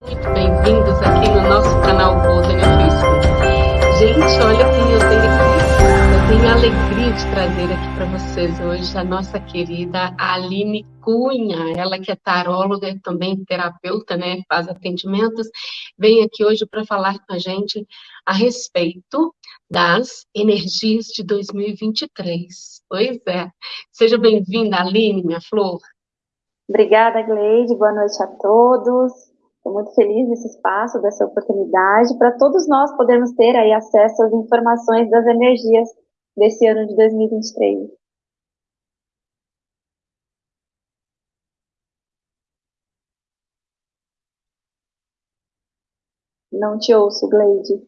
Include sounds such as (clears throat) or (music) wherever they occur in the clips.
Muito bem-vindos aqui no nosso canal Golden Office. Gente, olha quem eu tenho aqui. Eu tenho a alegria de trazer aqui para vocês hoje a nossa querida Aline Cunha. Ela que é taróloga e também terapeuta, né? Faz atendimentos. Vem aqui hoje para falar com a gente a respeito das energias de 2023. Pois é. Seja bem-vinda, Aline, minha flor. Obrigada, Gleide. Boa noite a todos. Estou muito feliz desse espaço, dessa oportunidade, para todos nós podermos ter aí acesso às informações das energias desse ano de 2023. Não te ouço, Gleide.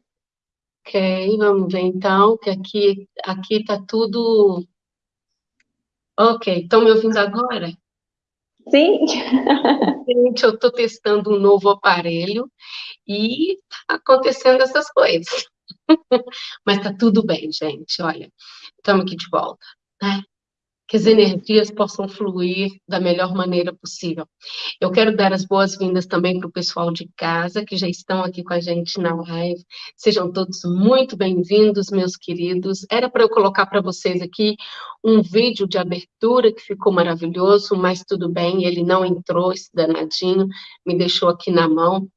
Ok, vamos ver então, que aqui aqui está tudo... Ok, estão me ouvindo agora? Sim. Gente, eu estou testando um novo aparelho e tá acontecendo essas coisas. (laughs) Mas está tudo bem, gente. Olha, estamos aqui de volta. Né? Que as energias possam fluir da melhor maneira possível. Eu quero dar as boas-vindas também para o pessoal de casa, que já estão aqui com a gente na live. Sejam todos muito bem-vindos, meus queridos. Era para eu colocar para vocês aqui um vídeo de abertura que ficou maravilhoso, mas tudo bem, ele não entrou, esse danadinho, me deixou aqui na mão.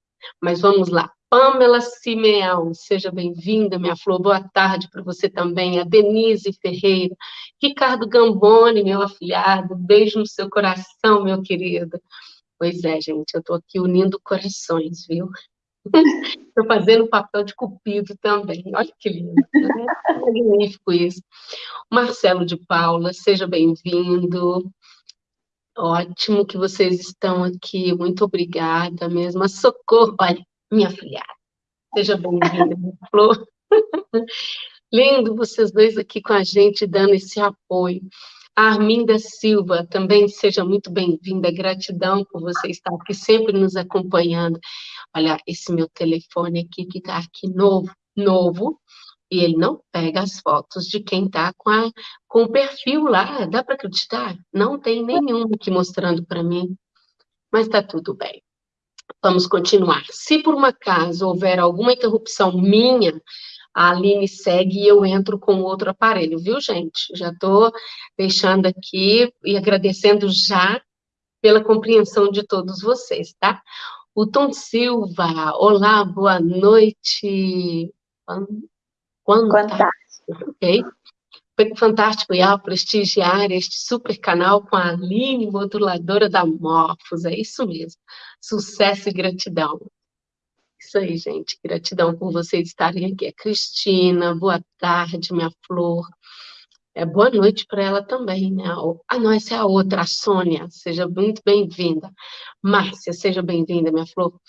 Mas vamos lá. Pamela Simeão, seja bem-vinda, minha flor, boa tarde para você também, a Denise Ferreira, Ricardo Gamboni, meu afilhado, beijo no seu coração, meu querido. Pois é, gente, eu estou aqui unindo corações, viu? (laughs) Estou fazendo papel de cupido também, olha que lindo, né? (laughs) magnífico isso. Marcelo de Paula, seja bem-vindo. Ótimo que vocês estão aqui, muito obrigada mesmo. Socorro, olha, minha filhada. Seja bem-vinda, minha flor. (laughs) Lindo vocês dois aqui com a gente, dando esse apoio. A Arminda Silva, também seja muito bem-vinda, gratidão por você estar aqui sempre nos acompanhando. Olha, esse meu telefone aqui, que está aqui novo, novo, e ele não pega as fotos de quem está com, com o perfil lá, dá para acreditar? Não tem nenhum aqui mostrando para mim, mas está tudo bem. Vamos continuar. Se por um acaso houver alguma interrupção minha, a Aline segue e eu entro com outro aparelho, viu, gente? Já estou deixando aqui e agradecendo já pela compreensão de todos vocês, tá? O Tom Silva, olá, boa noite. Fantástico. Ok? Foi fantástico ao prestigiar este super canal com a Aline, moduladora da Morfos, é isso mesmo. Sucesso e gratidão. Isso aí, gente, gratidão por vocês estarem aqui. A Cristina, boa tarde, minha flor. É, boa noite para ela também, né? Ah, não, essa é a outra, a Sônia, seja muito bem-vinda. Márcia, seja bem-vinda, minha flor.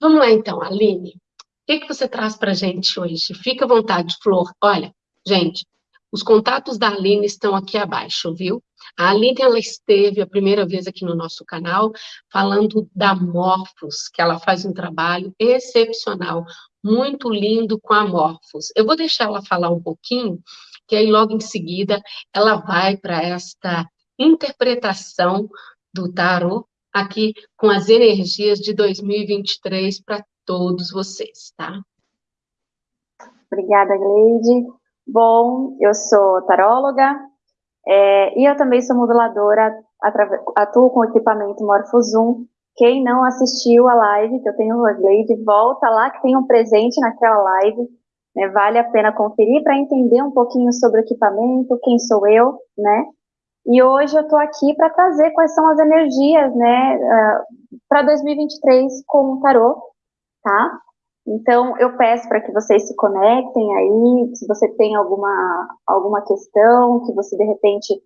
Vamos lá, então, Aline. O que, que você traz para gente hoje? Fica à vontade, Flor. Olha, gente, os contatos da Aline estão aqui abaixo, viu? A Aline, ela esteve a primeira vez aqui no nosso canal, falando da Morphos, que ela faz um trabalho excepcional, muito lindo com a Morphos. Eu vou deixar ela falar um pouquinho, que aí logo em seguida ela vai para esta interpretação do tarot aqui com as energias de 2023 para todos vocês, tá? Obrigada, Gleide. Bom, eu sou taróloga é, e eu também sou moduladora, atuo com equipamento Morphozoom. Quem não assistiu a live, que eu tenho a Glade, volta lá que tem um presente naquela live. Né, vale a pena conferir para entender um pouquinho sobre o equipamento, quem sou eu, né? E hoje eu estou aqui para trazer quais são as energias, né, uh, para 2023 com o tarô, tá? Então, eu peço para que vocês se conectem aí, se você tem alguma, alguma questão, que você de repente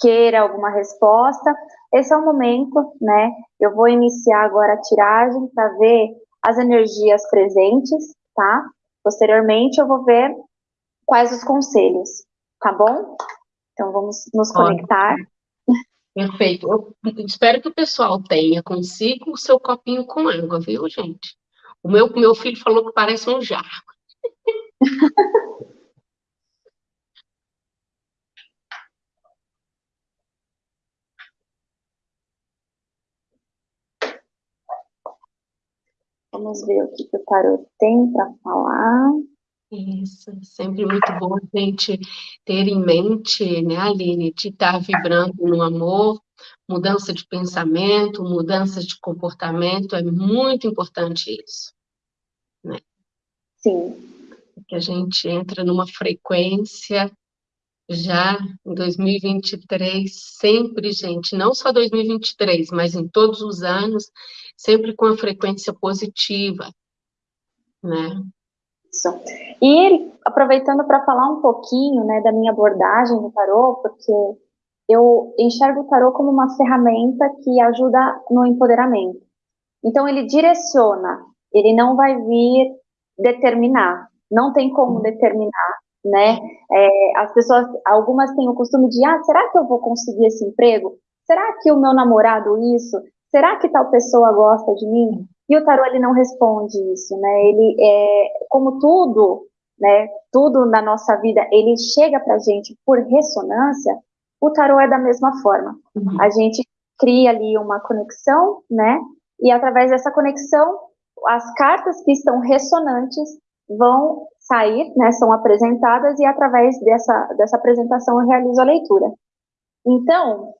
queira alguma resposta, esse é o momento, né? Eu vou iniciar agora a tiragem para ver as energias presentes, tá? Posteriormente, eu vou ver quais os conselhos, tá bom? Então, vamos nos conectar. Perfeito. Eu espero que o pessoal tenha consigo o seu copinho com água, viu, gente? O meu, meu filho falou que parece um jarro. (laughs) Vamos ver o que, que o tarot tem para falar. Isso, sempre muito bom a gente ter em mente, né, Aline, de estar vibrando no amor, mudança de pensamento, mudança de comportamento, é muito importante isso, né? Sim. Que a gente entra numa frequência já em 2023, sempre, gente, não só 2023, mas em todos os anos, sempre com a frequência positiva, né? Isso. E aproveitando para falar um pouquinho, né, da minha abordagem no tarô, porque eu enxergo o tarô como uma ferramenta que ajuda no empoderamento. Então ele direciona, ele não vai vir determinar, não tem como determinar, né? É, as pessoas, algumas têm o costume de, ah, será que eu vou conseguir esse emprego? Será que o meu namorado isso? Será que tal pessoa gosta de mim? E o tarô ele não responde isso, né? Ele é como tudo, né? Tudo na nossa vida ele chega para gente por ressonância. O tarô é da mesma forma. Uhum. A gente cria ali uma conexão, né? E através dessa conexão, as cartas que estão ressonantes vão sair, né? São apresentadas e através dessa dessa apresentação eu realizo a leitura. Então,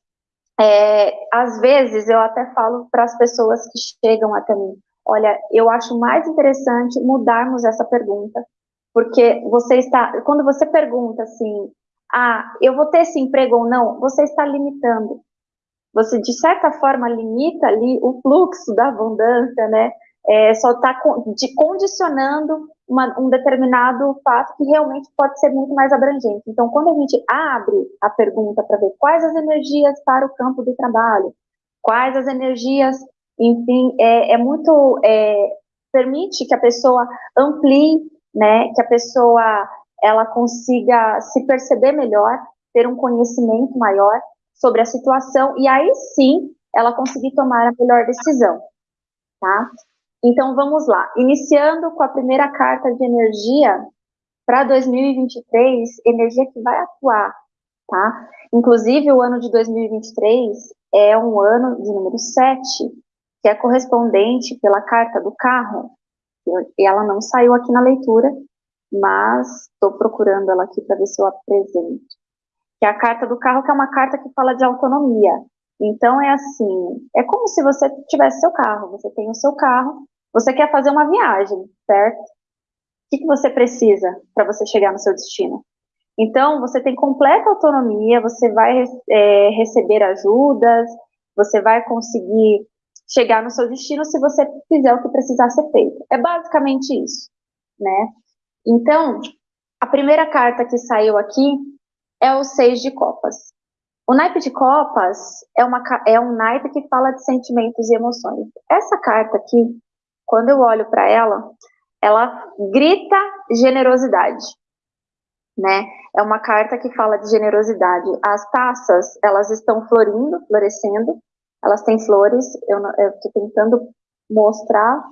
é, às vezes eu até falo para as pessoas que chegam até mim, olha, eu acho mais interessante mudarmos essa pergunta, porque você está, quando você pergunta assim, ah, eu vou ter esse emprego ou não, você está limitando. Você, de certa forma, limita ali o fluxo da abundância, né? É, só está condicionando uma, um determinado fato que realmente pode ser muito mais abrangente. Então, quando a gente abre a pergunta para ver quais as energias para o campo do trabalho, quais as energias, enfim, é, é muito é, permite que a pessoa amplie, né, que a pessoa ela consiga se perceber melhor, ter um conhecimento maior sobre a situação e aí sim ela conseguir tomar a melhor decisão, tá? Então vamos lá, iniciando com a primeira carta de energia para 2023, energia que vai atuar, tá? Inclusive o ano de 2023 é um ano de número 7, que é correspondente pela carta do carro. E ela não saiu aqui na leitura, mas estou procurando ela aqui para ver se eu apresento. Que é a carta do carro, que é uma carta que fala de autonomia. Então é assim, é como se você tivesse seu carro, você tem o seu carro, você quer fazer uma viagem, certo? O que, que você precisa para você chegar no seu destino? Então, você tem completa autonomia, você vai é, receber ajudas, você vai conseguir chegar no seu destino se você fizer o que precisar ser feito. É basicamente isso, né? Então, a primeira carta que saiu aqui é o Seis de Copas. O naipe de copas é, uma, é um naipe que fala de sentimentos e emoções. Essa carta aqui, quando eu olho para ela, ela grita generosidade, né? É uma carta que fala de generosidade. As taças, elas estão florindo, florescendo, elas têm flores, eu estou tentando mostrar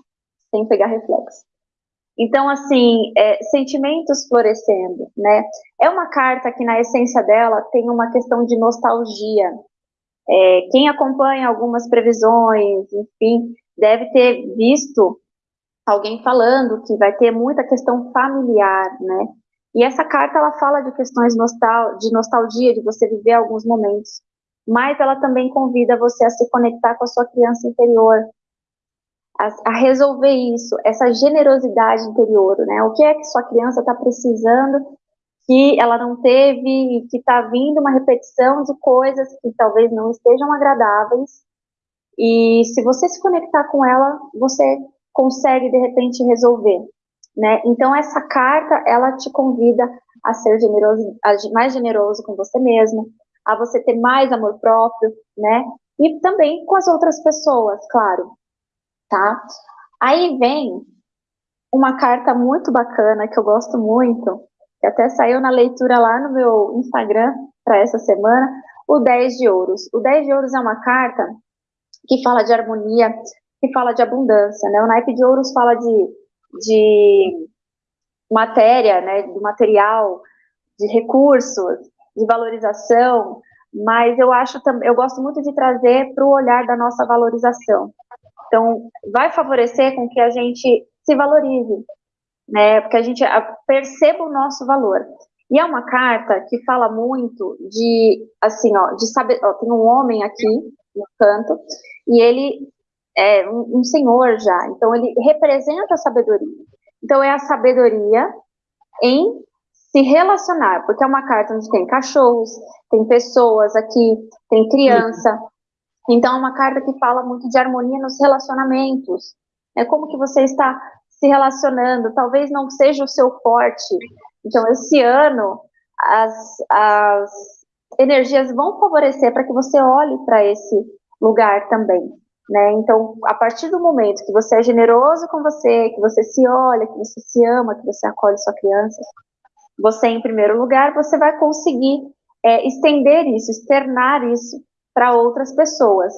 sem pegar reflexo. Então, assim, é, sentimentos florescendo, né? É uma carta que, na essência dela, tem uma questão de nostalgia. É, quem acompanha algumas previsões, enfim, deve ter visto alguém falando que vai ter muita questão familiar, né? E essa carta ela fala de questões nostal de nostalgia, de você viver alguns momentos, mas ela também convida você a se conectar com a sua criança interior, a, a resolver isso, essa generosidade interior, né? O que é que sua criança está precisando que ela não teve, que está vindo uma repetição de coisas que talvez não estejam agradáveis e se você se conectar com ela, você consegue de repente resolver, né? Então essa carta ela te convida a ser generoso, a, mais generoso com você mesmo, a você ter mais amor próprio, né? E também com as outras pessoas, claro, tá? Aí vem uma carta muito bacana que eu gosto muito, que até saiu na leitura lá no meu Instagram para essa semana, o 10 de ouros. O 10 de ouros é uma carta que fala de harmonia, que fala de abundância, né? O naipe de ouros fala de, de matéria, né, do material, de recursos, de valorização, mas eu acho também, eu gosto muito de trazer para o olhar da nossa valorização. Então, vai favorecer com que a gente se valorize, né? Porque a gente perceba o nosso valor. E é uma carta que fala muito de, assim, ó, de saber. Ó, tem um homem aqui no canto e ele é um, um senhor já. Então ele representa a sabedoria. Então é a sabedoria em se relacionar, porque é uma carta onde tem cachorros, tem pessoas aqui, tem criança. Então é uma carta que fala muito de harmonia nos relacionamentos. É como que você está se relacionando, talvez não seja o seu forte. Então esse ano as, as energias vão favorecer para que você olhe para esse lugar também. Né? Então, a partir do momento que você é generoso com você, que você se olha, que você se ama, que você acolhe sua criança, você, em primeiro lugar, você vai conseguir é, estender isso, externar isso para outras pessoas.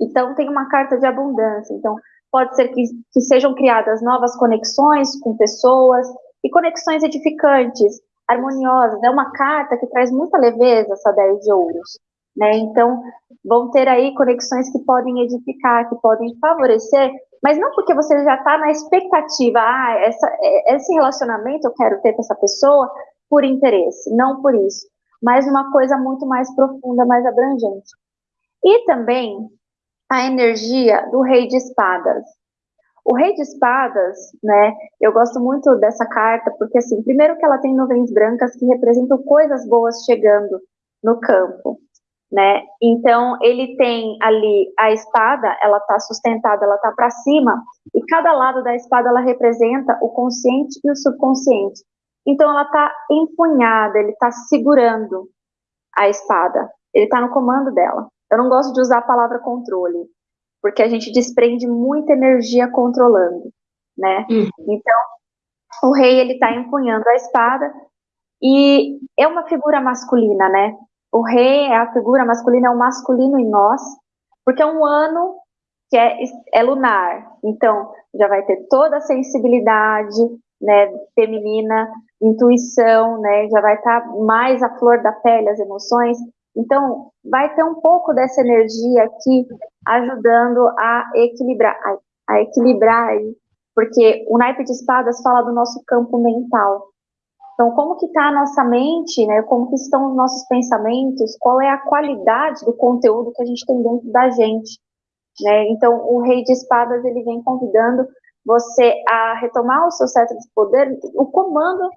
Então, tem uma carta de abundância. Então, pode ser que, que sejam criadas novas conexões com pessoas e conexões edificantes, harmoniosas. É uma carta que traz muita leveza, essa 10 de ouros. Né? Então, vão ter aí conexões que podem edificar, que podem favorecer, mas não porque você já está na expectativa, ah, essa, é, esse relacionamento eu quero ter com essa pessoa por interesse, não por isso, mas uma coisa muito mais profunda, mais abrangente. E também a energia do rei de espadas. O rei de espadas, né, eu gosto muito dessa carta, porque assim, primeiro que ela tem nuvens brancas que representam coisas boas chegando no campo né? Então ele tem ali a espada, ela está sustentada, ela está para cima, e cada lado da espada ela representa o consciente e o subconsciente. Então ela está empunhada, ele está segurando a espada, ele está no comando dela. Eu não gosto de usar a palavra controle, porque a gente desprende muita energia controlando, né? Uhum. Então o rei ele está empunhando a espada e é uma figura masculina, né? O rei é a figura masculina, é o masculino em nós, porque é um ano que é, é lunar. Então, já vai ter toda a sensibilidade né, feminina, intuição, né, já vai estar tá mais a flor da pele, as emoções. Então, vai ter um pouco dessa energia aqui ajudando a equilibrar, a, equilibrar aí, porque o naipe de espadas fala do nosso campo mental. Então, como que está a nossa mente, né? Como que estão os nossos pensamentos? Qual é a qualidade do conteúdo que a gente tem dentro da gente, né? Então, o Rei de Espadas ele vem convidando você a retomar o seu cetro de poder, o comando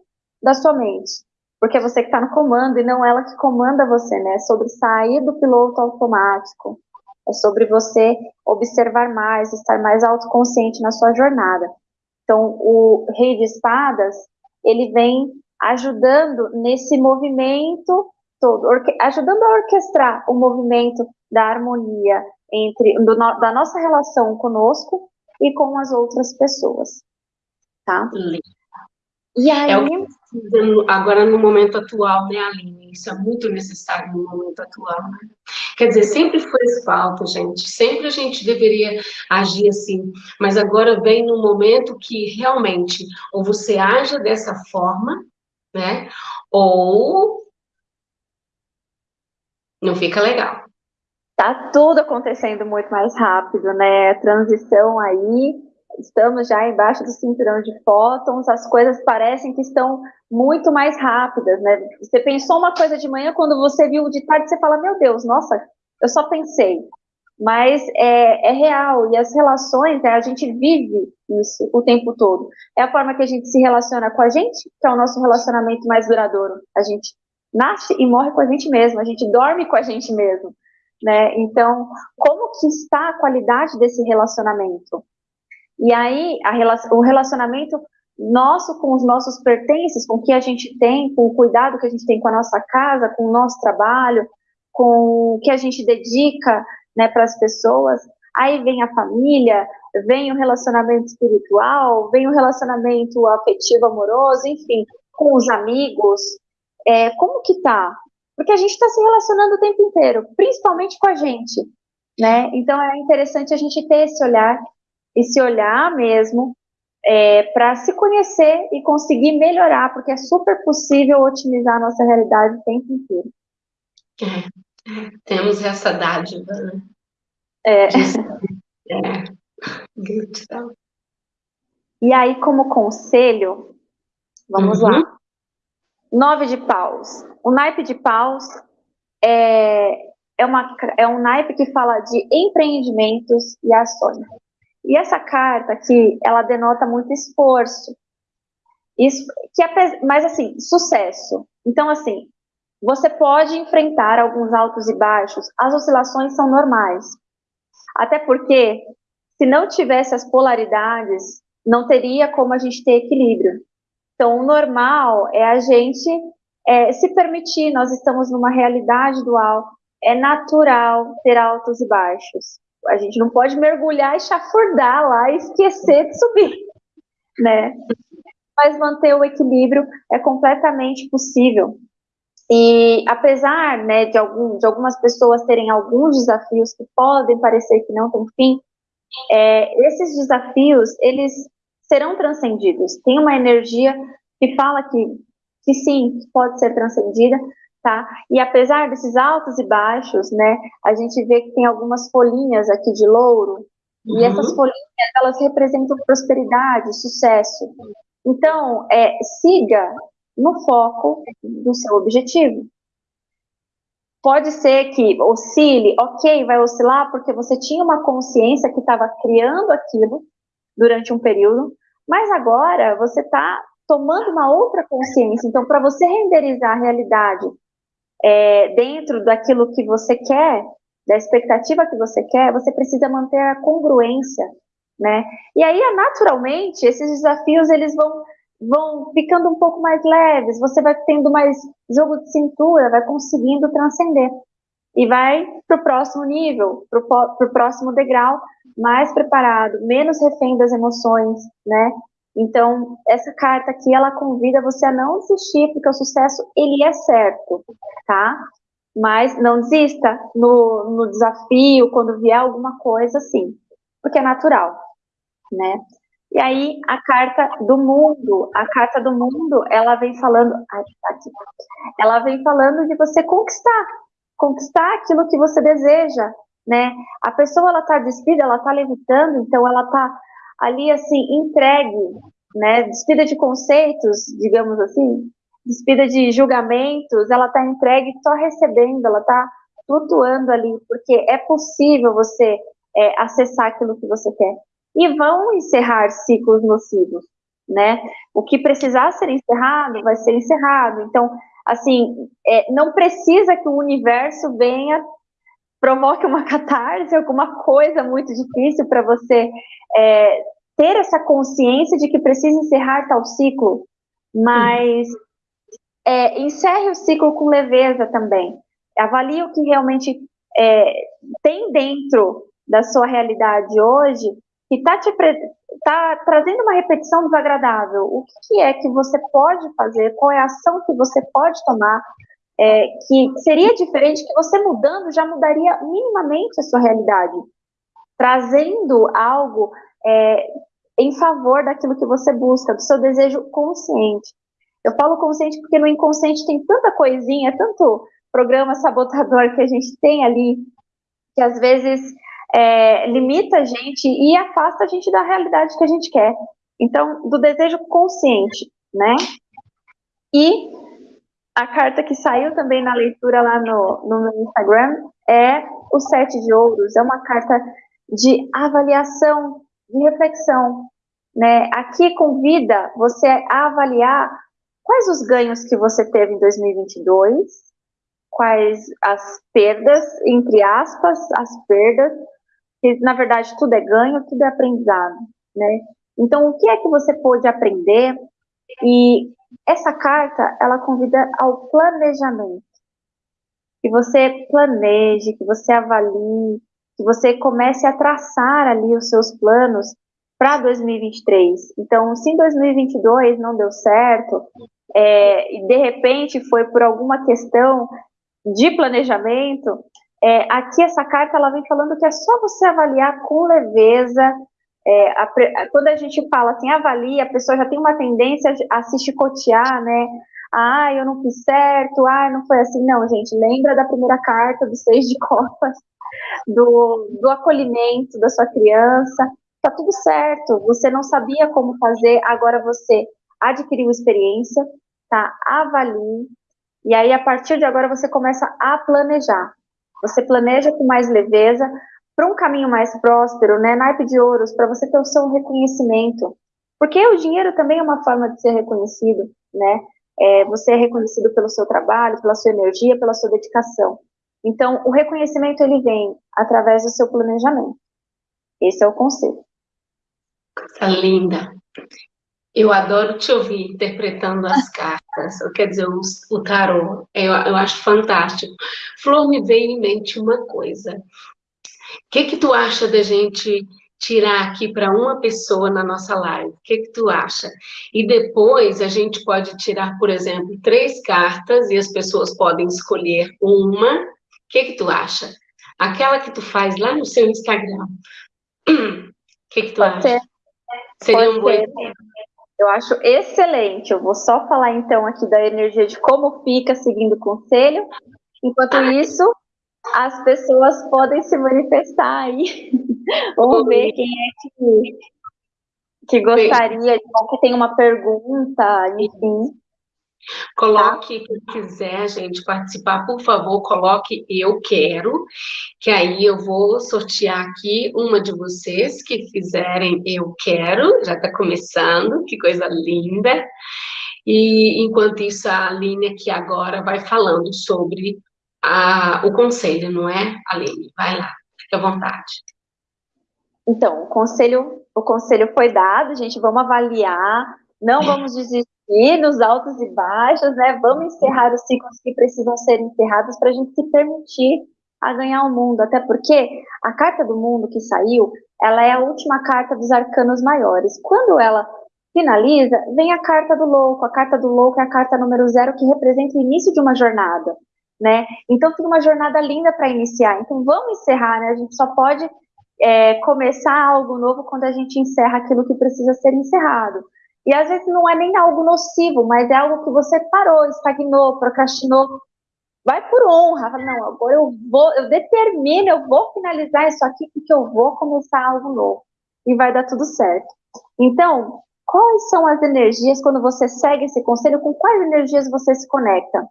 da sua mente, porque é você que está no comando e não ela que comanda você, né? É sobre sair do piloto automático, é sobre você observar mais, estar mais autoconsciente na sua jornada. Então, o Rei de Espadas ele vem ajudando nesse movimento todo, ajudando a orquestrar o movimento da harmonia entre do, da nossa relação conosco e com as outras pessoas, tá? E aí... É o que agora no momento atual, né, Aline? Isso é muito necessário no momento atual, né? Quer dizer, sempre foi falta, gente. Sempre a gente deveria agir assim. Mas agora vem no momento que realmente ou você age dessa forma, né? Ou não fica legal. Tá tudo acontecendo muito mais rápido, né? Transição aí, estamos já embaixo do cinturão de fótons, as coisas parecem que estão muito mais rápidas, né? Você pensou uma coisa de manhã, quando você viu de tarde, você fala, meu Deus, nossa, eu só pensei mas é, é real, e as relações, né, a gente vive isso o tempo todo. É a forma que a gente se relaciona com a gente, que é o nosso relacionamento mais duradouro. A gente nasce e morre com a gente mesmo, a gente dorme com a gente mesmo, né? Então, como que está a qualidade desse relacionamento? E aí, a, o relacionamento nosso com os nossos pertences, com o que a gente tem, com o cuidado que a gente tem com a nossa casa, com o nosso trabalho, com o que a gente dedica né, para as pessoas. Aí vem a família, vem o relacionamento espiritual, vem o relacionamento afetivo, amoroso, enfim, com os amigos. É, como que tá? Porque a gente está se relacionando o tempo inteiro, principalmente com a gente, né? Então é interessante a gente ter esse olhar, esse olhar mesmo, é, para se conhecer e conseguir melhorar, porque é super possível otimizar a nossa realidade o tempo inteiro. É. Temos essa dádiva, né? É. é. Gratidão. E aí, como conselho, vamos uhum. lá. Nove de paus. O naipe de paus é, é, uma, é um naipe que fala de empreendimentos e ações. E essa carta aqui, ela denota muito esforço. Isso, que é, mas assim, sucesso. Então, assim, você pode enfrentar alguns altos e baixos, as oscilações são normais. Até porque, se não tivesse as polaridades, não teria como a gente ter equilíbrio. Então, o normal é a gente é, se permitir, nós estamos numa realidade dual, é natural ter altos e baixos. A gente não pode mergulhar e chafurdar lá e esquecer de subir, (laughs) né? Mas manter o equilíbrio é completamente possível. E apesar né, de, algum, de algumas pessoas terem alguns desafios que podem parecer que não têm fim, é, esses desafios, eles serão transcendidos. Tem uma energia que fala que, que sim, pode ser transcendida, tá? E apesar desses altos e baixos, né, a gente vê que tem algumas folhinhas aqui de louro, uhum. e essas folhinhas, elas representam prosperidade, sucesso. Então, é, siga no foco do seu objetivo. Pode ser que oscile, ok, vai oscilar porque você tinha uma consciência que estava criando aquilo, durante um período, mas agora você está tomando uma outra consciência. Então, para você renderizar a realidade é, dentro daquilo que você quer, da expectativa que você quer, você precisa manter a congruência, né? E aí, naturalmente, esses desafios eles vão vão ficando um pouco mais leves. Você vai tendo mais jogo de cintura, vai conseguindo transcender e vai para o próximo nível, para o próximo degrau, mais preparado, menos refém das emoções, né? Então, essa carta aqui, ela convida você a não desistir, porque o sucesso, ele é certo, tá? Mas não desista no, no desafio, quando vier alguma coisa assim, porque é natural, né? E aí, a carta do mundo, a carta do mundo, ela vem falando, aqui, ela vem falando de você conquistar, conquistar aquilo que você deseja, né? A pessoa ela tá despida, ela tá levitando, então ela tá ali assim entregue, né? Despida de conceitos, digamos assim, despida de julgamentos, ela tá entregue só recebendo, ela tá flutuando ali, porque é possível você é, acessar aquilo que você quer. E vão encerrar ciclos nocivos, né? O que precisar ser encerrado vai ser encerrado. Então, assim, é, não precisa que o universo venha, provoque uma catarse, alguma coisa muito difícil para você é, ter essa consciência de que precisa encerrar tal ciclo, mas é, encerre o ciclo com leveza também. Avalie o que realmente é, tem dentro da sua realidade hoje que está te está trazendo uma repetição desagradável. O que é que você pode fazer? Qual é a ação que você pode tomar? É, que seria diferente, que você mudando já mudaria minimamente a sua realidade, trazendo algo é, em favor daquilo que você busca, do seu desejo consciente. Eu falo consciente porque no inconsciente tem tanta coisinha, tanto programa sabotador que a gente tem ali, que às vezes é, limita a gente e afasta a gente da realidade que a gente quer. Então, do desejo consciente, né? E a carta que saiu também na leitura lá no, no meu Instagram é o Sete de Ouros. É uma carta de avaliação, de reflexão. Né? Aqui convida você a avaliar quais os ganhos que você teve em 2022, quais as perdas, entre aspas, as perdas, que na verdade tudo é ganho, tudo é aprendizado, né? Então, o que é que você pôde aprender? E essa carta, ela convida ao planejamento. Que você planeje, que você avalie, que você comece a traçar ali os seus planos para 2023. Então, se em 2022 não deu certo, é, e de repente foi por alguma questão de planejamento, é, aqui essa carta ela vem falando que é só você avaliar com leveza. É, a, quando a gente fala assim, avalia, a pessoa já tem uma tendência a se chicotear, né? Ah, eu não fiz certo, ah, não foi assim. Não, gente, lembra da primeira carta, do seis de copas, do, do acolhimento da sua criança. tá tudo certo. Você não sabia como fazer, agora você adquiriu experiência, tá? Avalie. E aí, a partir de agora, você começa a planejar. Você planeja com mais leveza para um caminho mais próspero, né? Naipe de ouros, para você ter o seu reconhecimento. Porque o dinheiro também é uma forma de ser reconhecido, né? É, você é reconhecido pelo seu trabalho, pela sua energia, pela sua dedicação. Então, o reconhecimento ele vem através do seu planejamento. Esse é o conceito. Coisa linda. Eu adoro te ouvir interpretando as (laughs) cartas, quer dizer, o, o tarô. Eu, eu acho fantástico. Flor, me veio em mente uma coisa. O que, que tu acha da gente tirar aqui para uma pessoa na nossa live? O que, que tu acha? E depois a gente pode tirar, por exemplo, três cartas e as pessoas podem escolher uma. O que, que tu acha? Aquela que tu faz lá no seu Instagram. O (clears throat) que, que tu pode acha? Ser. Seria pode um bom eu acho excelente. Eu vou só falar então aqui da energia de como fica seguindo o conselho. Enquanto isso, as pessoas podem se manifestar aí. (laughs) Vamos ver quem é que, que gostaria, que tem uma pergunta, enfim. Coloque, quem quiser, gente, participar, por favor, coloque eu quero, que aí eu vou sortear aqui uma de vocês que fizerem eu quero, já está começando, que coisa linda. E enquanto isso, a Aline aqui agora vai falando sobre a, o conselho, não é, Aline? Vai lá, fica à vontade. Então, o conselho, o conselho foi dado, gente, vamos avaliar, não vamos desistir nos altos e baixos, né? Vamos encerrar os ciclos que precisam ser encerrados para a gente se permitir a ganhar o mundo. Até porque a carta do mundo que saiu, ela é a última carta dos arcanos maiores. Quando ela finaliza, vem a carta do louco. A carta do louco é a carta número zero que representa o início de uma jornada, né? Então fica uma jornada linda para iniciar. Então vamos encerrar, né? A gente só pode é, começar algo novo quando a gente encerra aquilo que precisa ser encerrado. E às vezes não é nem algo nocivo, mas é algo que você parou, estagnou, procrastinou. Vai por honra, fala, não, agora eu vou, eu determino, eu vou finalizar isso aqui porque eu vou começar algo novo. E vai dar tudo certo. Então, quais são as energias quando você segue esse conselho? Com quais energias você se conecta?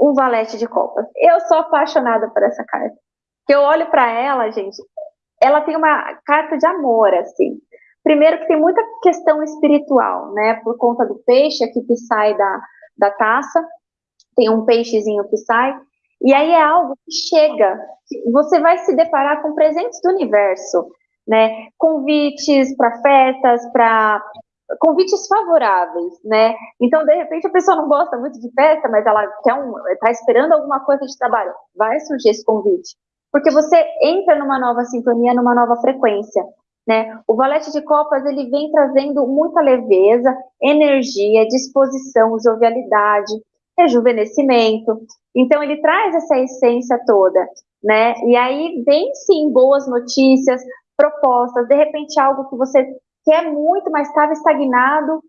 Um valete de copas. Eu sou apaixonada por essa carta. Que eu olho para ela, gente, ela tem uma carta de amor, assim. Primeiro que tem muita questão espiritual, né? Por conta do peixe aqui que sai da, da taça, tem um peixezinho que sai, e aí é algo que chega, você vai se deparar com presentes do universo, né? Convites para festas, para convites favoráveis, né? Então, de repente, a pessoa não gosta muito de festa, mas ela quer um, está esperando alguma coisa de trabalho, vai surgir esse convite, porque você entra numa nova sintonia, numa nova frequência. Né? O valete de copas ele vem trazendo muita leveza, energia, disposição, jovialidade, rejuvenescimento. Então ele traz essa essência toda, né? E aí vem sim boas notícias, propostas, de repente algo que você quer muito, mas estava estagnado,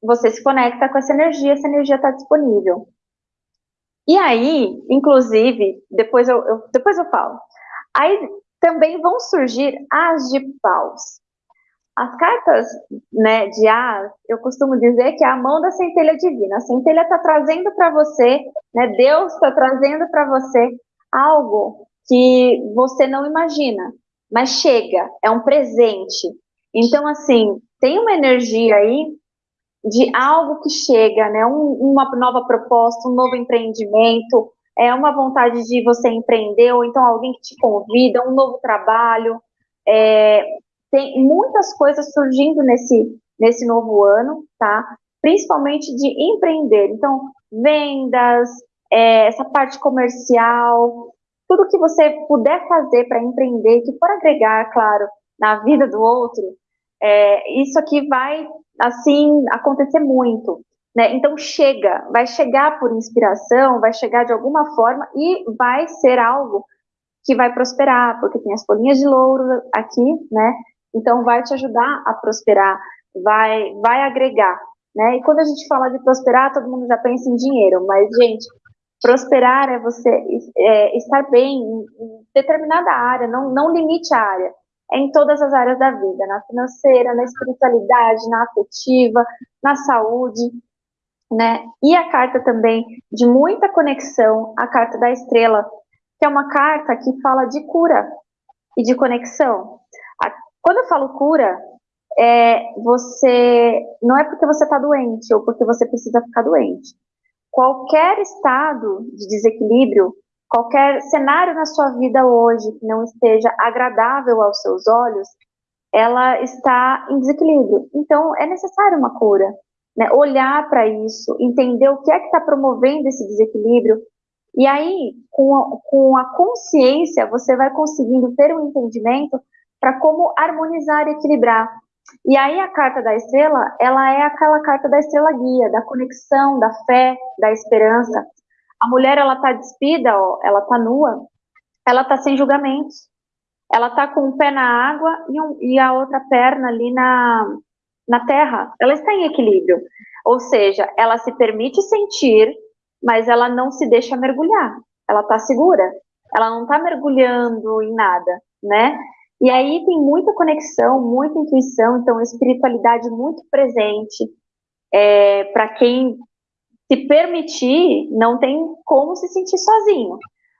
você se conecta com essa energia, essa energia está disponível. E aí, inclusive, depois eu, eu, depois eu falo. Aí também vão surgir as de paus. As cartas né, de as, eu costumo dizer que é a mão da centelha divina. A centelha está trazendo para você, né, Deus está trazendo para você algo que você não imagina, mas chega, é um presente. Então, assim, tem uma energia aí de algo que chega, né, um, uma nova proposta, um novo empreendimento, é uma vontade de você empreender, ou então alguém que te convida, um novo trabalho. É, tem muitas coisas surgindo nesse, nesse novo ano, tá? Principalmente de empreender. Então, vendas, é, essa parte comercial, tudo que você puder fazer para empreender, que for agregar, claro, na vida do outro, é, isso aqui vai, assim, acontecer muito. Né? Então chega, vai chegar por inspiração, vai chegar de alguma forma e vai ser algo que vai prosperar, porque tem as folhinhas de louro aqui, né? Então vai te ajudar a prosperar, vai, vai agregar, né? E quando a gente fala de prosperar, todo mundo já pensa em dinheiro, mas gente, prosperar é você é, estar bem em determinada área, não, não limite a área. Em todas as áreas da vida, na financeira, na espiritualidade, na afetiva, na saúde, né? E a carta também de muita conexão, a carta da estrela, que é uma carta que fala de cura e de conexão. Quando eu falo cura, é você não é porque você está doente ou porque você precisa ficar doente. Qualquer estado de desequilíbrio, qualquer cenário na sua vida hoje que não esteja agradável aos seus olhos, ela está em desequilíbrio. Então, é necessário uma cura. Né? Olhar para isso, entender o que é que está promovendo esse desequilíbrio. E aí, com a, com a consciência, você vai conseguindo ter um entendimento para como harmonizar e equilibrar. E aí a carta da estrela, ela é aquela carta da estrela guia, da conexão, da fé, da esperança. A mulher, ela tá despida, ó, ela tá nua, ela tá sem julgamentos. Ela tá com um pé na água e, um, e a outra perna ali na, na terra. Ela está em equilíbrio. Ou seja, ela se permite sentir, mas ela não se deixa mergulhar. Ela tá segura. Ela não tá mergulhando em nada, né? E aí tem muita conexão, muita intuição, então espiritualidade muito presente. É, para quem se permitir, não tem como se sentir sozinho.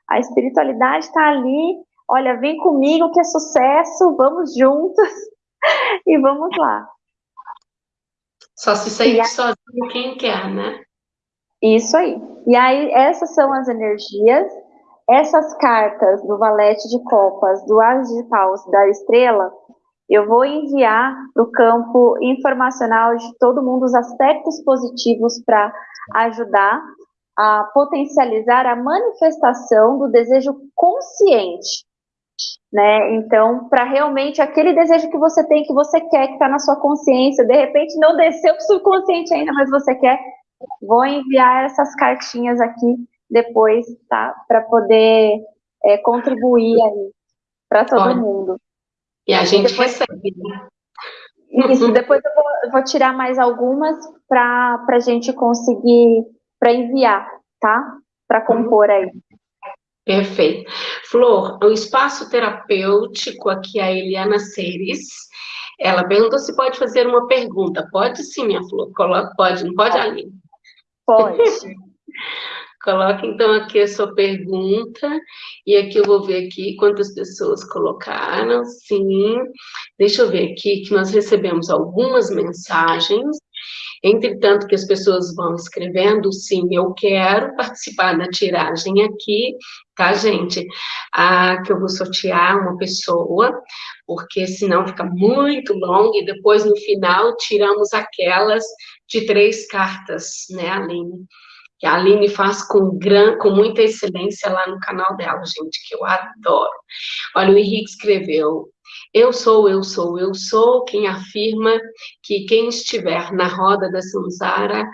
A espiritualidade está ali, olha, vem comigo que é sucesso, vamos juntos (laughs) e vamos lá. Só se sair sozinho quem quer, né? Isso aí. E aí, essas são as energias essas cartas do valete de copas, do as de paus, da estrela, eu vou enviar para o campo informacional de todo mundo os aspectos positivos para ajudar a potencializar a manifestação do desejo consciente, né? Então, para realmente aquele desejo que você tem, que você quer, que está na sua consciência, de repente não desceu para o subconsciente ainda, mas você quer, vou enviar essas cartinhas aqui depois, tá? Para poder é, contribuir aí para todo Pode. mundo. E a gente depois, recebe, né? Isso, depois eu vou, eu vou tirar mais algumas para a gente conseguir, para enviar, tá? Para compor aí. Perfeito. Flor, o espaço terapêutico aqui, a Eliana Seres, ela perguntou se pode fazer uma pergunta. Pode sim, minha Flor, coloca, pode, não pode, Aline? Pode. (laughs) Coloque então aqui a sua pergunta, e aqui eu vou ver aqui quantas pessoas colocaram, sim. Deixa eu ver aqui que nós recebemos algumas mensagens, entretanto que as pessoas vão escrevendo, sim, eu quero participar da tiragem aqui, tá, gente? Ah, que eu vou sortear uma pessoa, porque senão fica muito longo, e depois no final tiramos aquelas de três cartas, né, Aline? Que a Aline faz com, gran, com muita excelência lá no canal dela, gente, que eu adoro. Olha, o Henrique escreveu, eu sou, eu sou, eu sou quem afirma que quem estiver na roda da Samsara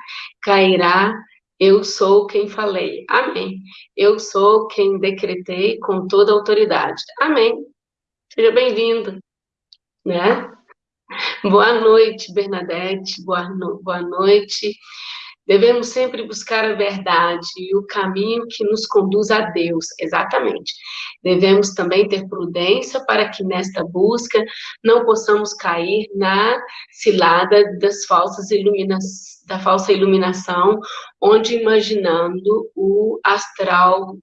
cairá, eu sou quem falei. Amém. Eu sou quem decretei com toda autoridade. Amém. Seja bem-vindo, né? Boa noite, Bernadette, boa, no, boa noite. Devemos sempre buscar a verdade e o caminho que nos conduz a Deus, exatamente. Devemos também ter prudência para que nesta busca não possamos cair na cilada das falsas da falsa iluminação, onde imaginando o astral,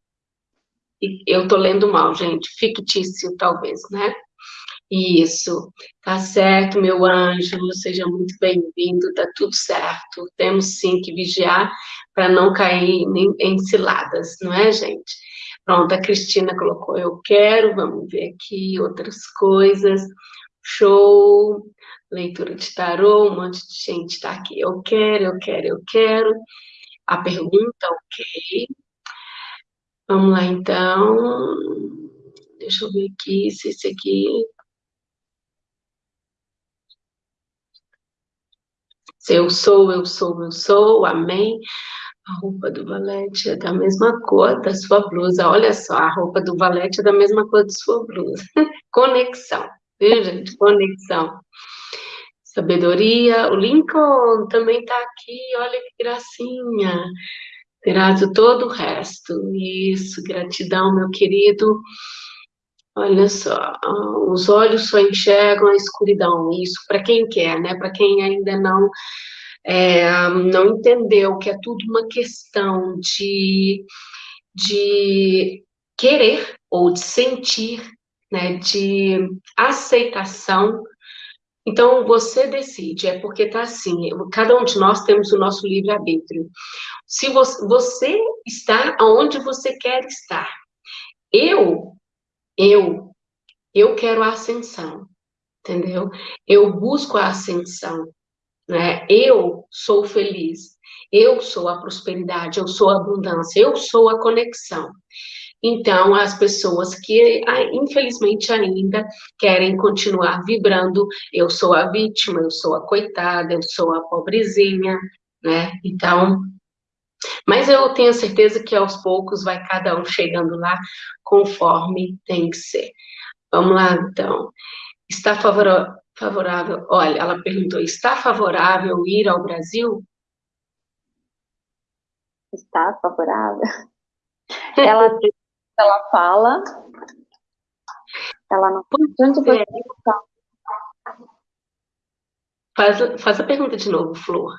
eu estou lendo mal, gente, fictício talvez, né? Isso, tá certo, meu anjo, seja muito bem-vindo, tá tudo certo. Temos sim que vigiar para não cair em, em ciladas, não é, gente? Pronto, a Cristina colocou eu quero, vamos ver aqui outras coisas. Show, leitura de tarô, um monte de gente está aqui. Eu quero, eu quero, eu quero. A pergunta, ok. Vamos lá, então. Deixa eu ver aqui se esse aqui Eu sou, eu sou, eu sou, amém. A roupa do valete é da mesma cor da sua blusa. Olha só, a roupa do valete é da mesma cor da sua blusa. (laughs) Conexão, viu, gente? Conexão. Sabedoria. O Lincoln também está aqui, olha que gracinha. Terás todo o resto. Isso, gratidão, meu querido. Olha só, os olhos só enxergam a escuridão. Isso para quem quer, né? Para quem ainda não é, não entendeu que é tudo uma questão de, de querer ou de sentir, né? De aceitação. Então você decide, é porque tá assim. Cada um de nós temos o nosso livre arbítrio. Se você, você está onde você quer estar. Eu eu, eu quero a ascensão, entendeu? Eu busco a ascensão, né? Eu sou feliz, eu sou a prosperidade, eu sou a abundância, eu sou a conexão. Então, as pessoas que, ah, infelizmente, ainda querem continuar vibrando, eu sou a vítima, eu sou a coitada, eu sou a pobrezinha, né? Então, mas eu tenho certeza que aos poucos vai cada um chegando lá conforme tem que ser. Vamos lá, então. Está favorável? Olha, ela perguntou: está favorável ir ao Brasil? Está favorável. Ela, (laughs) ela fala. Ela não. Onde você é. Faz, faz a pergunta de novo, Flor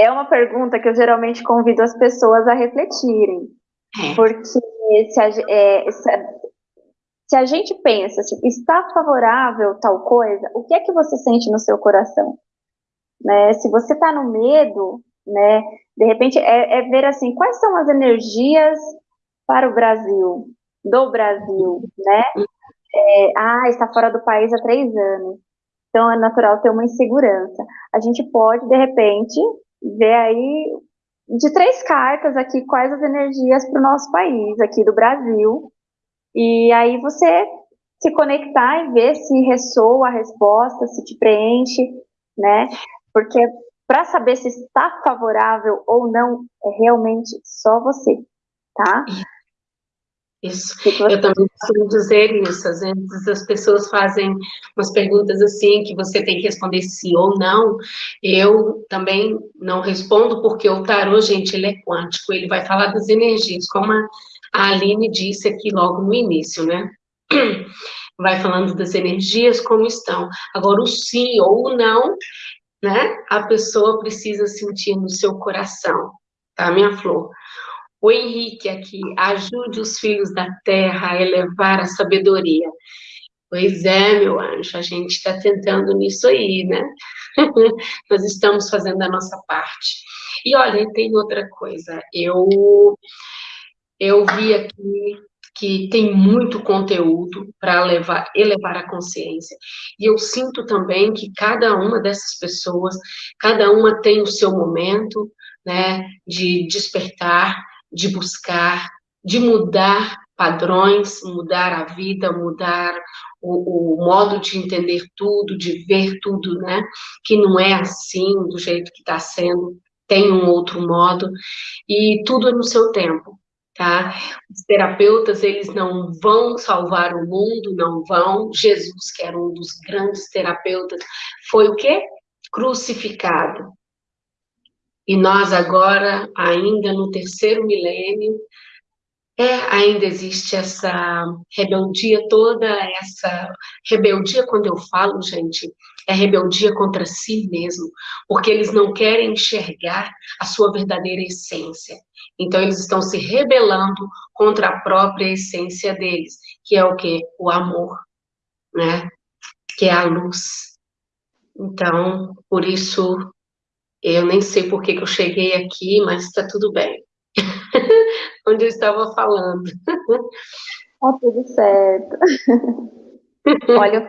é uma pergunta que eu geralmente convido as pessoas a refletirem. É. Porque se a, é, se, a, se a, gente pensa, assim, está favorável tal coisa, o que é que você sente no seu coração? Né? Se você está no medo, né, de repente é, é, ver assim, quais são as energias para o Brasil, do Brasil, né? É, ah, está fora do país há três anos. Então é natural ter uma insegurança. A gente pode, de repente, ver aí de três cartas aqui quais as energias para o nosso país, aqui do Brasil. E aí você se conectar e ver se ressoa a resposta, se te preenche, né? Porque para saber se está favorável ou não, é realmente só você, tá? Isso. Eu também costumo dizer isso. Às vezes as pessoas fazem umas perguntas assim que você tem que responder sim ou não. Eu também não respondo porque o tarô, gente, ele é quântico. Ele vai falar das energias, como a Aline disse aqui logo no início, né? (clears throat) Vai falando das energias como estão. Agora, o sim ou o não, né? A pessoa precisa sentir no seu coração, tá, minha flor? O Henrique aqui, ajude os filhos da terra a elevar a sabedoria. Pois é, meu anjo, a gente está tentando nisso aí, né? (laughs) Nós estamos fazendo a nossa parte. E olha, tem outra coisa. Eu eu vi aqui que tem muito conteúdo para elevar, elevar a consciência. E eu sinto também que cada uma dessas pessoas, cada uma tem o seu momento, né, de despertar, de buscar, de mudar padrões, mudar a vida, mudar o, o, modo de entender tudo, de ver tudo, né? Que não é assim, do jeito que está sendo, tem um outro modo, e tudo é no seu tempo, tá? Os terapeutas, eles não vão salvar o mundo, não vão. Jesus, que era um dos grandes terapeutas, foi o quê? Crucificado. E nós agora, ainda no terceiro milênio, é, ainda existe essa rebeldia toda, essa rebeldia, quando eu falo, gente, é rebeldia contra si mesmo, porque eles não querem enxergar a sua verdadeira essência. Então, eles estão se rebelando contra a própria essência deles, que é o que? O amor, né? Que é a luz. Então, por isso, eu nem sei por que, que eu cheguei aqui, mas está tudo bem. (laughs) Onde eu estava falando. Tá tudo certo. (laughs) Olha,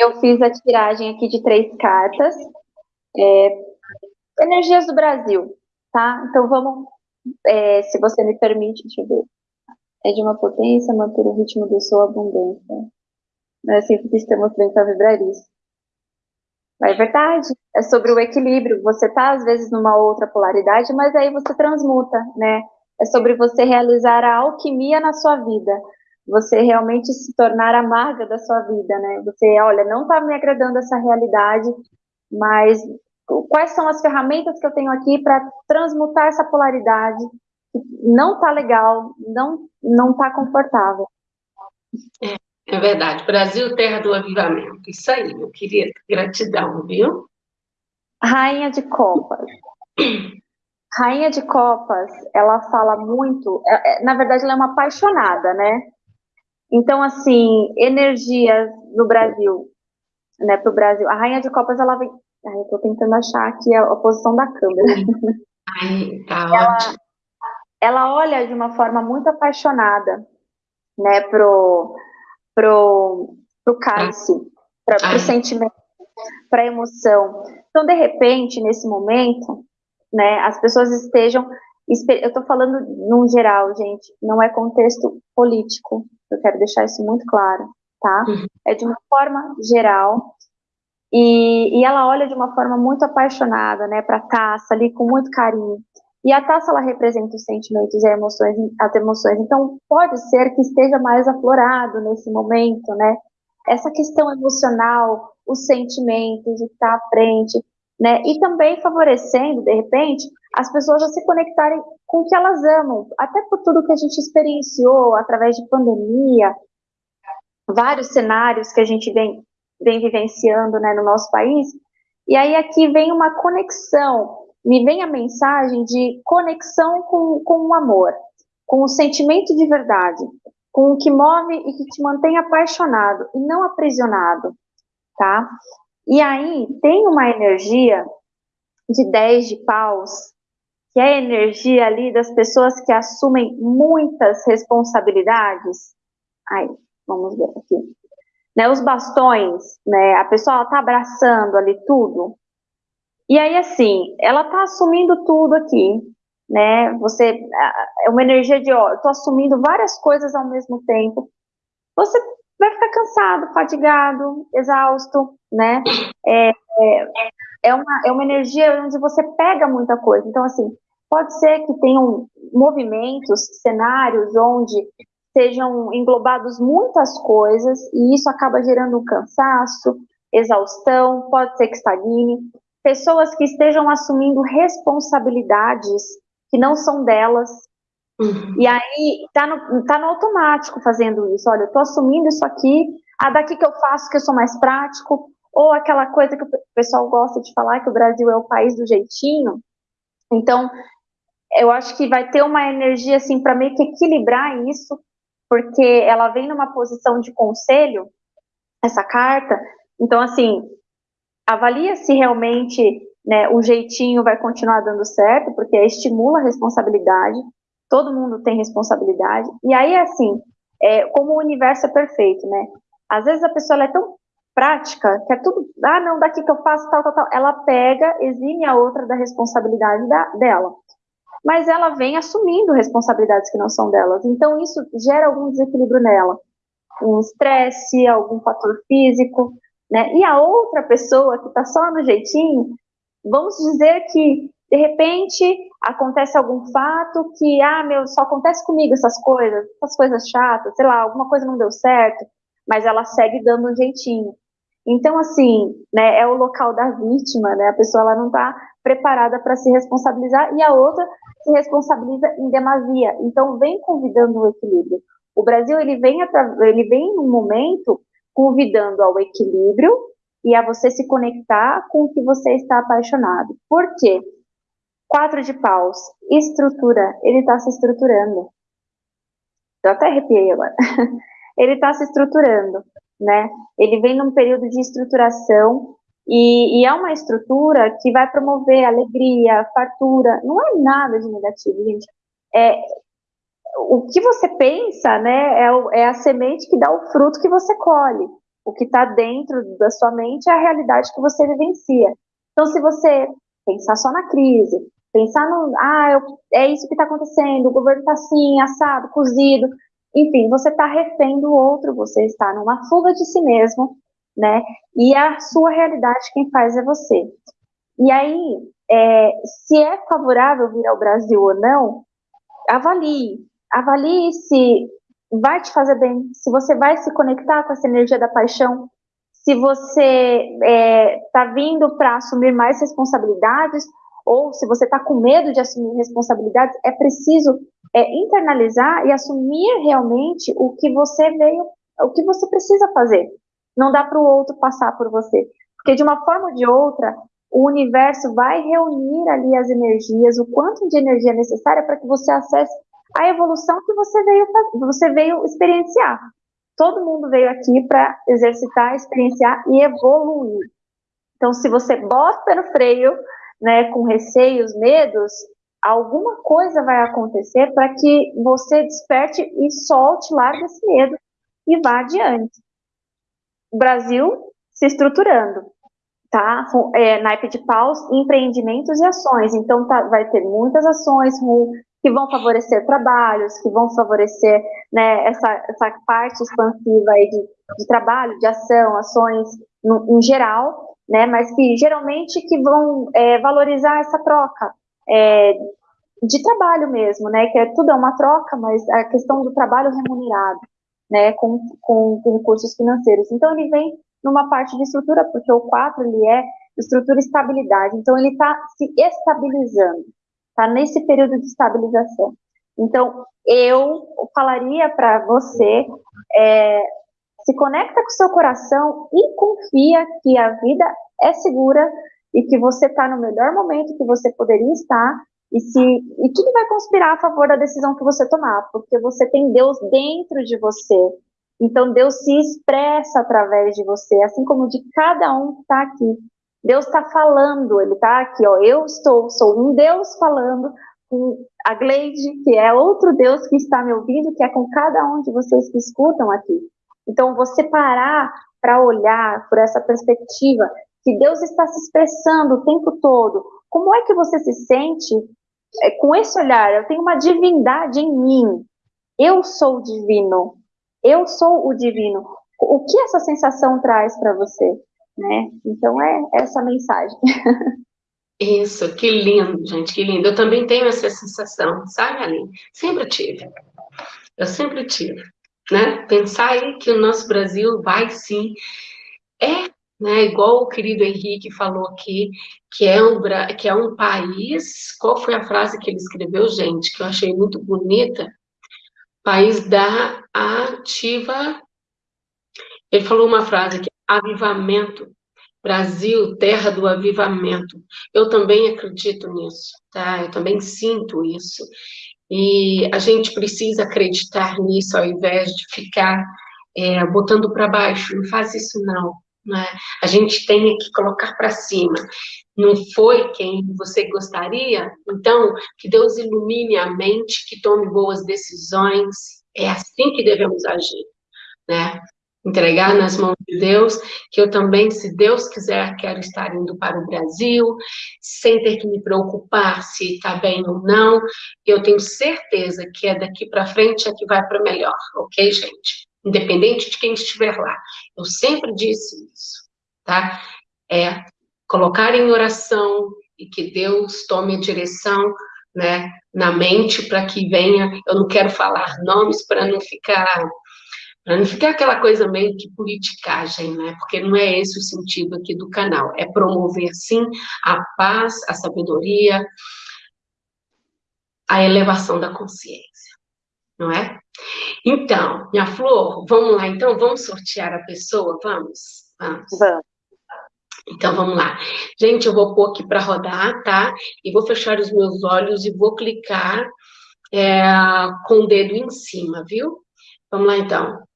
eu fiz a tiragem aqui de três cartas. É, energias do Brasil, tá? Então vamos, é, se você me permite, deixa eu ver. É de uma potência manter o ritmo do sua abundância. Não é assim que estamos bem para vibrar isso. É verdade, é sobre o equilíbrio. Você está, às vezes, numa outra polaridade, mas aí você transmuta, né? É sobre você realizar a alquimia na sua vida. Você realmente se tornar amarga da sua vida, né? Você, olha, não está me agradando essa realidade, mas quais são as ferramentas que eu tenho aqui para transmutar essa polaridade? Não está legal, não não está confortável. É, é verdade. Brasil, terra do avivamento. Isso aí, meu querido. Gratidão, viu? Rainha de Copas. Rainha de Copas, ela fala muito, é, é, na verdade, ela é uma apaixonada, né? Então, assim, energia no Brasil, né, para o Brasil. A Rainha de Copas, ela vem. Ai, eu tô tentando achar aqui a, a posição da câmera. Ai, tá (laughs) ela, ótimo. ela olha de uma forma muito apaixonada, né, pro, pro, pro cálice, para o sentimento, para a emoção. Então, de repente, nesse momento, né, as pessoas estejam. Eu estou falando num geral, gente, não é contexto político, eu quero deixar isso muito claro, tá? Uhum. É de uma forma geral, e, e, ela olha de uma forma muito apaixonada, né, para a taça ali com muito carinho. E a taça ela representa os sentimentos e emoções, as emoções. Então pode ser que esteja mais aflorado nesse momento, né? Essa questão emocional, os sentimentos, o que está à frente, né? E também favorecendo, de repente, as pessoas a se conectarem com o que elas amam, até por tudo que a gente experienciou através de pandemia, vários cenários que a gente vem, vem vivenciando né, no nosso país. E aí aqui vem uma conexão, me vem a mensagem de conexão com, com o amor, com o sentimento de verdade, com o que move e que te mantém apaixonado e não aprisionado, tá? E aí tem uma energia de 10 de paus, que é a energia ali das pessoas que assumem muitas responsabilidades. Aí, vamos ver aqui. Né, os bastões, né, a pessoa está abraçando ali tudo. E aí, assim, ela está assumindo tudo aqui, né? Você é uma energia de, ó, eu tô assumindo várias coisas ao mesmo tempo. Você vai ficar cansado, fatigado, exausto, né? É, é, é, uma, é uma energia onde você pega muita coisa. Então, assim, pode ser que tenham movimentos, cenários onde sejam englobados muitas coisas e isso acaba gerando um cansaço, exaustão, pode ser que estagne. Pessoas que estejam assumindo responsabilidades que não são delas, Uhum. E aí tá no, tá no automático fazendo isso. Olha, eu tô assumindo isso aqui, a daqui que eu faço que eu sou mais prático, ou aquela coisa que o pessoal gosta de falar que o Brasil é o país do jeitinho. Então, eu acho que vai ter uma energia assim para meio que equilibrar isso, porque ela vem numa posição de conselho, essa carta. Então, assim, avalia se realmente né, o jeitinho vai continuar dando certo, porque estimula a responsabilidade todo mundo tem responsabilidade. E aí, assim, é, como o universo é perfeito, né? Às vezes a pessoa é tão prática que é tudo, ah, não, daqui que eu faço tal, tal, tal. Ela pega, exime a outra da responsabilidade da, dela. Mas ela vem assumindo responsabilidades que não são delas. Então, isso gera algum desequilíbrio nela. Um estresse, algum fator físico, né? E a outra pessoa que está só no jeitinho, vamos dizer que de repente acontece algum fato que, ah, meu, só acontece comigo essas coisas, essas coisas chatas, sei lá, alguma coisa não deu certo, mas ela segue dando um jeitinho. Então, assim, né, é o local da vítima, né, a pessoa ela não está preparada para se responsabilizar e a outra se responsabiliza em demasia. Então, vem convidando o equilíbrio. O Brasil, ele vem, ele vem num momento convidando ao equilíbrio e a você se conectar com o que você está apaixonado. Por quê? Quatro de paus, estrutura, ele está se estruturando. Eu até arrepiei agora. (laughs) ele está se estruturando, né? Ele vem num período de estruturação e, e, é uma estrutura que vai promover alegria, fartura. Não é nada de negativo, gente. É, o que você pensa, né, é, é a semente que dá o fruto que você colhe. O que está dentro da sua mente é a realidade que você vivencia. Então, se você pensar só na crise, Pensar no, ah, eu, é isso que está acontecendo, o governo está assim, assado, cozido. Enfim, você está refém do outro, você está numa fuga de si mesmo, né? E a sua realidade quem faz é você. E aí, é, se é favorável vir ao Brasil ou não, avalie. Avalie se vai te fazer bem, se você vai se conectar com essa energia da paixão, se você está é, tá vindo para assumir mais responsabilidades ou se você está com medo de assumir responsabilidades, é preciso é, internalizar e assumir realmente o que você veio o que você precisa fazer. Não dá para o outro passar por você. Porque de uma forma ou de outra, o universo vai reunir ali as energias, o quanto de energia necessária para que você acesse a evolução que você veio, você veio experienciar. Todo mundo veio aqui para exercitar, experienciar e evoluir. Então, se você bota no freio, né, com receios, medos, alguma coisa vai acontecer para que você desperte e solte, largue esse medo e vá adiante. O Brasil se estruturando, tá? É, naipe de paus, empreendimentos e ações. Então, tá, vai ter muitas ações que vão favorecer trabalhos, que vão favorecer né, essa, essa parte expansiva aí de, de trabalho, de ação, ações no, em geral, né? Mas que geralmente que vão é, valorizar essa troca. É, de trabalho mesmo, né? Que é, tudo é uma troca, mas a questão do trabalho remunerado, né? Com, com, com recursos financeiros. Então ele vem numa parte de estrutura, porque o 4 ele é estrutura e estabilidade. Então ele está se estabilizando, está nesse período de estabilização. Então eu falaria para você é, se conecta com o seu coração e confia que a vida é segura e que você está no melhor momento que você poderia estar e se e tudo vai conspirar a favor da decisão que você tomar, porque você tem Deus dentro de você. Então Deus se expressa através de você, assim como de cada um que está aqui. Deus está falando, Ele está aqui, ó. Eu estou, sou um Deus falando com a Gleide, que é outro Deus que está me ouvindo, que é com cada um de vocês que escutam aqui. Então você parar para olhar por essa perspectiva que Deus está se expressando o tempo todo. Como é que você se sente é, com esse olhar, eu tenho uma divindade em mim. Eu sou o divino. Eu sou o divino. O que essa sensação traz para você? Né? Então é essa mensagem. (laughs) Isso, que lindo, gente, que lindo. Eu também tenho essa sensação, sabe, Aline? Sempre tive. Eu sempre tive. Né? Pensar aí que o nosso Brasil vai sim. É né? Igual o querido Henrique falou aqui, que é um, que é um país. Qual foi a frase que ele escreveu, gente, que eu achei muito bonita? País da ativa. Ele falou uma frase aqui: avivamento. Brasil, terra do avivamento. Eu também acredito nisso, tá? Eu também sinto isso. E a gente precisa acreditar nisso ao invés de ficar é, botando para baixo. Não faz isso, não. Né? A gente tem que colocar para cima. Não foi quem você gostaria? Então, que Deus ilumine a mente, que tome boas decisões. É assim que devemos agir, né? Entregar nas mãos de Deus, que eu também, se Deus quiser, quero estar indo para o Brasil, sem ter que me preocupar se está bem ou não. Eu tenho certeza que é daqui para frente é que vai para melhor, ok, gente? independente de quem estiver lá. Eu sempre disse isso, tá? É colocar em oração e que Deus tome a direção, né, na mente para que venha. Eu não quero falar nomes para não ficar não ficar aquela coisa meio que politicagem, né? Porque não é esse o sentido aqui do canal. É promover, sim, a paz, a sabedoria, a elevação da consciência, não é? Então, minha flor, vamos lá, então, vamos sortear a pessoa? Vamos? Vamos. Vamos. Então, vamos lá. Gente, eu vou pôr aqui para rodar, tá? E vou fechar os meus olhos e vou clicar é, com o dedo em cima, viu? Vamos lá, então.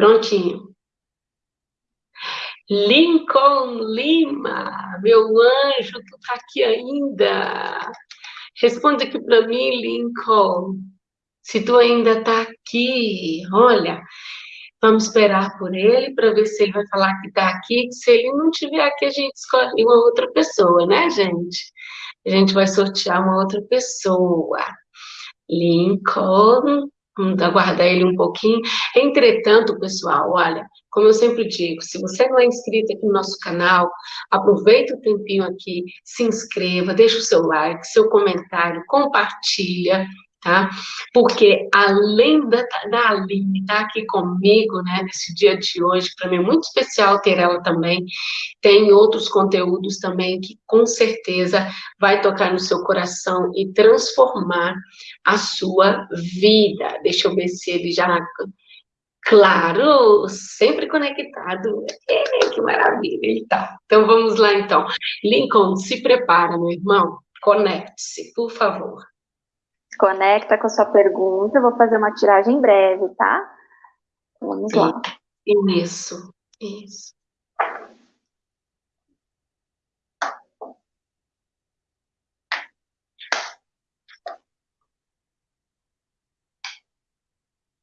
Prontinho. Lincoln Lima, meu anjo, tu tá aqui ainda. Responde aqui para mim, Lincoln. Se tu ainda tá aqui, olha, vamos esperar por ele para ver se ele vai falar que tá aqui. Se ele não tiver aqui, a gente escolhe uma outra pessoa, né, gente? A gente vai sortear uma outra pessoa. Lincoln, aguardar ele um pouquinho. Entretanto, pessoal, olha, como eu sempre digo, se você não é inscrito aqui no nosso canal, aproveita o tempinho aqui, se inscreva, deixa o seu like, seu comentário, compartilha, tá? Porque além da, da Aline estar tá aqui comigo, né, nesse dia de hoje, para mim é muito especial ter ela também, tem outros conteúdos também que com certeza vai tocar no seu coração e transformar a sua vida. Deixa eu ver se ele já Claro, sempre conectado. É, que maravilha, então. Então vamos lá, então. Lincoln, se prepara, meu irmão. Conecte-se, por favor. Conecta com a sua pergunta. Eu vou fazer uma tiragem breve, tá? Vamos lá. Isso, isso.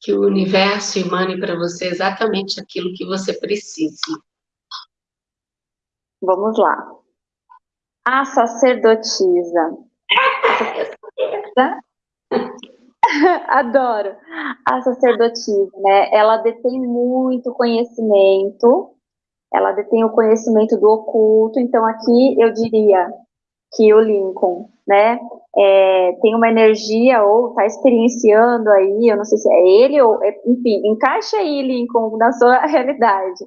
que o universo emane para você exatamente aquilo que você precisa. Vamos lá. A sacerdotisa. (laughs) Adoro. A sacerdotisa, né? Ela detém muito conhecimento. Ela detém o conhecimento do oculto. Então, aqui eu diria que o Lincoln, né, é, tem uma energia ou está experienciando aí, eu não sei se é ele ou, é, enfim, encaixa aí, Lincoln, na sua (laughs) realidade.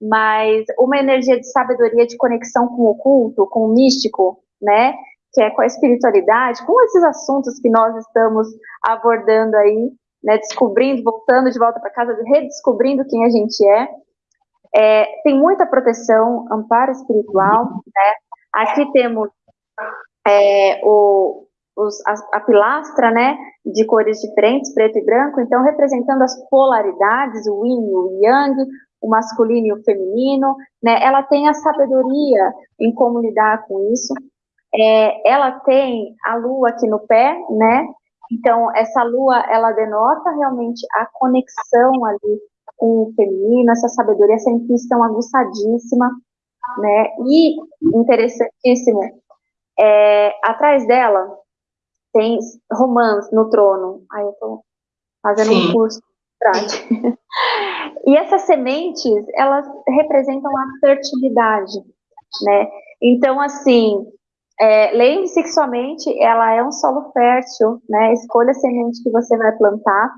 Mas uma energia de sabedoria, de conexão com o oculto, com o místico, né, que é com a espiritualidade, com esses assuntos que nós estamos abordando aí, né, descobrindo, voltando de volta para casa, redescobrindo quem a gente é. é. Tem muita proteção, amparo espiritual, né? Aqui temos é, o, os, a, a, pilastra, né, de cores diferentes, preto e branco, então representando as polaridades, o yin e o yang, o masculino e o feminino, né, ela tem a sabedoria em como lidar com isso, é, ela tem a lua aqui no pé, né, então essa lua, ela denota realmente a conexão ali com o feminino, essa sabedoria, essa intuição aguçadíssima, né, e interessantíssimo, é, atrás dela tem romance no trono. Aí eu tô fazendo Sim. um curso (laughs) E essas sementes, elas representam a fertilidade, né? Então, assim, é, lembre-se que sua mente, ela é um solo fértil, né? Escolha a semente que você vai plantar.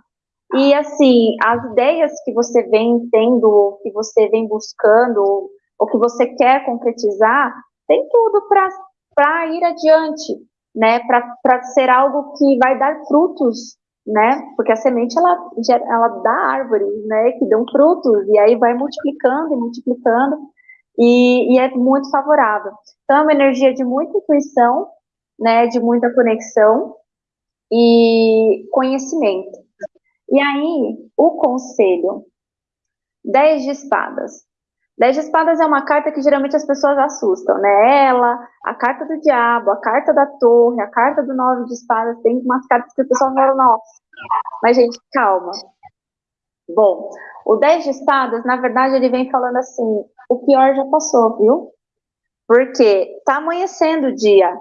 E, assim, as ideias que você vem tendo, que você vem buscando, ou que você quer concretizar, tem tudo para ir adiante, né? Para ser algo que vai dar frutos, né? Porque a semente ela, ela dá árvores, né? Que dão frutos e aí vai multiplicando e multiplicando e, e é muito favorável. Então é uma energia de muita intuição, né? De muita conexão e conhecimento. E aí o conselho, 10 de espadas. Dez de espadas é uma carta que geralmente as pessoas assustam, né? Ela, a carta do diabo, a carta da torre, a carta do nove de espadas, tem umas cartas que o pessoal fala, nossa. Mas, gente, calma. Bom, o dez de espadas, na verdade, ele vem falando assim, o pior já passou, viu? Porque tá amanhecendo o dia,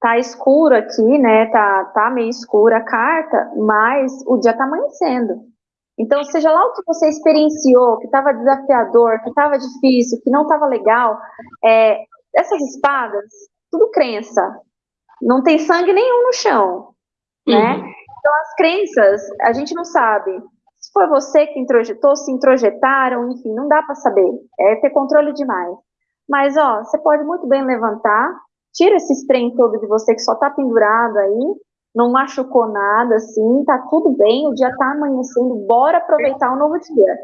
tá escuro aqui, né? Tá, tá meio escura a carta, mas o dia tá amanhecendo. Então, seja lá o que você experienciou, que estava desafiador, que estava difícil, que não estava legal, é, essas espadas, tudo crença. Não tem sangue nenhum no chão, né? Uhum. Então, as crenças, a gente não sabe. Foi você que introjetou, se introjetaram, enfim, não dá para saber. É ter controle demais. Mas, ó, você pode muito bem levantar, tira esse trem todo de você que só está pendurado aí, não machucou nada, assim, tá tudo bem, o dia tá amanhecendo, bora aproveitar o novo dia.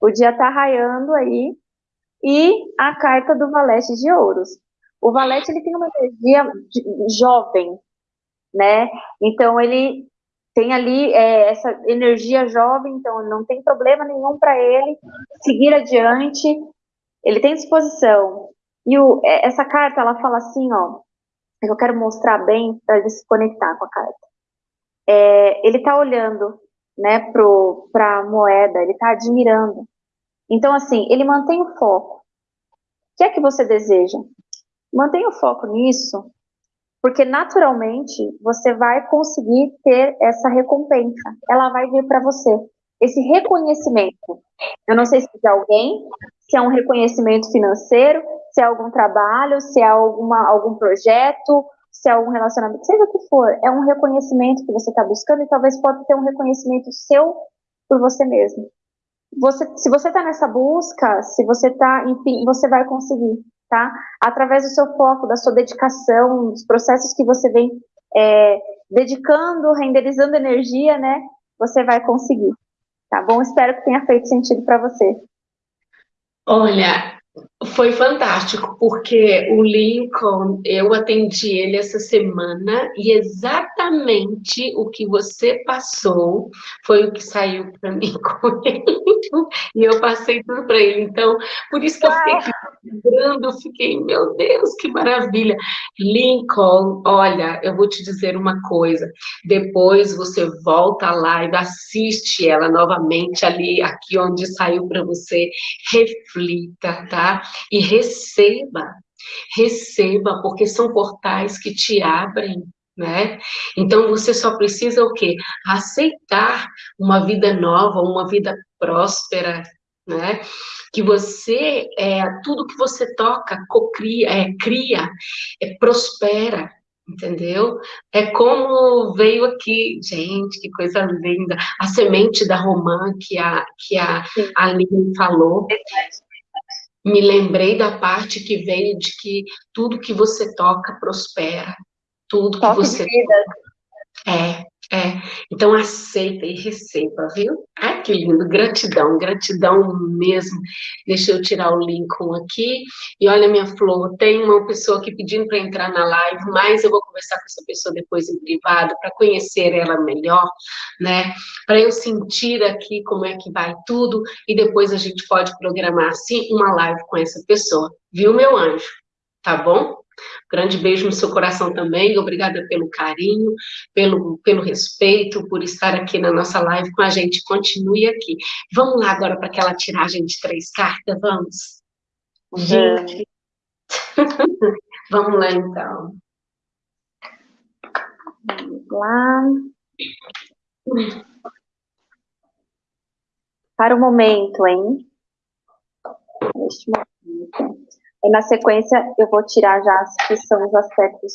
O dia tá raiando aí, e a carta do Valete de Ouros. O Valete, ele tem uma energia jovem, né, então ele tem ali é, essa energia jovem, então não tem problema nenhum para ele seguir adiante, ele tem disposição. E o, é, essa carta, ela fala assim, ó, eu quero mostrar bem para ele se conectar com a carta. É, ele está olhando né, para a moeda, ele está admirando. Então, assim, ele mantém o foco. O que é que você deseja? Mantenha o foco nisso, porque naturalmente você vai conseguir ter essa recompensa. Ela vai vir para você. Esse reconhecimento. Eu não sei se é alguém, se é um reconhecimento financeiro, se é algum trabalho, se é alguma, algum projeto, se é algum relacionamento, seja o que for, é um reconhecimento que você está buscando e talvez pode ter um reconhecimento seu por você mesmo. Você, se você está nessa busca, se você está, enfim, você vai conseguir, tá? Através do seu foco, da sua dedicação, dos processos que você vem é, dedicando, renderizando energia, né? Você vai conseguir, tá bom? Espero que tenha feito sentido para você. Olha, foi fantástico, porque o Lincoln, eu atendi ele essa semana e exatamente o que você passou foi o que saiu para mim (laughs) com ele. E eu passei tudo para ele. Então, por isso que eu fiquei lembrando, eu fiquei, meu Deus, que maravilha. Lincoln, olha, eu vou te dizer uma coisa. Depois você volta à live, assiste ela novamente ali, aqui onde saiu para você, reflita, tá? E receba, receba, porque são portais que te abrem, né? Então você só precisa o quê? Aceitar uma vida nova, uma vida próspera, né? Que você, é, tudo que você toca, cocria, é, cria, é, prospera, entendeu? É como veio aqui, gente, que coisa linda, a semente da romã que a, que a Aline falou me lembrei da parte que veio de que tudo que você toca prospera, tudo que Toque você é, é. Então aceita e receba, viu? Ai, que lindo, gratidão, gratidão mesmo. Deixa eu tirar o Lincoln aqui. E olha minha flor, tem uma pessoa aqui pedindo para entrar na live, mas eu vou conversar com essa pessoa depois em privado para conhecer ela melhor, né? Para eu sentir aqui como é que vai tudo e depois a gente pode programar assim uma live com essa pessoa, viu, meu anjo? Tá bom? Grande beijo no seu coração também, obrigada pelo carinho, pelo, pelo respeito, por estar aqui na nossa live com a gente. Continue aqui. Vamos lá agora para aquela tiragem de três cartas, vamos? Gente. (laughs) vamos lá então. Vamos lá. Para o momento, hein? Neste momento. E na sequência, eu vou tirar já as que são os aspectos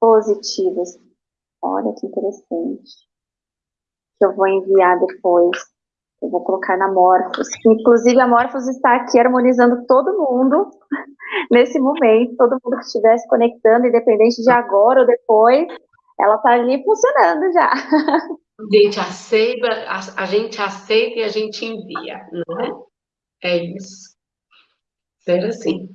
positivos. Olha que interessante. Que eu vou enviar depois. Eu vou colocar na Morphos. Inclusive, a Morphos está aqui harmonizando todo mundo (laughs) nesse momento. Todo mundo que estiver se conectando, independente de agora ou depois, ela está ali funcionando já. (laughs) Gente aceita, a, a gente aceita e a gente envia, não é? É isso ser assim.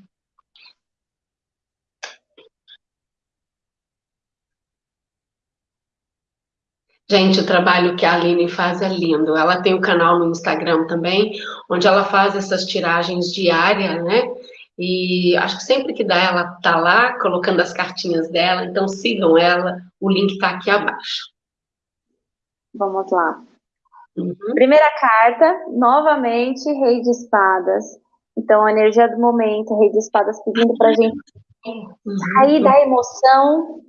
Gente, o trabalho que a Aline faz é lindo. Ela tem um canal no Instagram também, onde ela faz essas tiragens diárias, né? E acho que sempre que dá, ela tá lá colocando as cartinhas dela, então sigam ela, o link tá aqui abaixo. Vamos lá. Uhum. Primeira carta, novamente, Rei de Espadas. Então, a energia do momento, Rei de Espadas pedindo para a gente sair da emoção,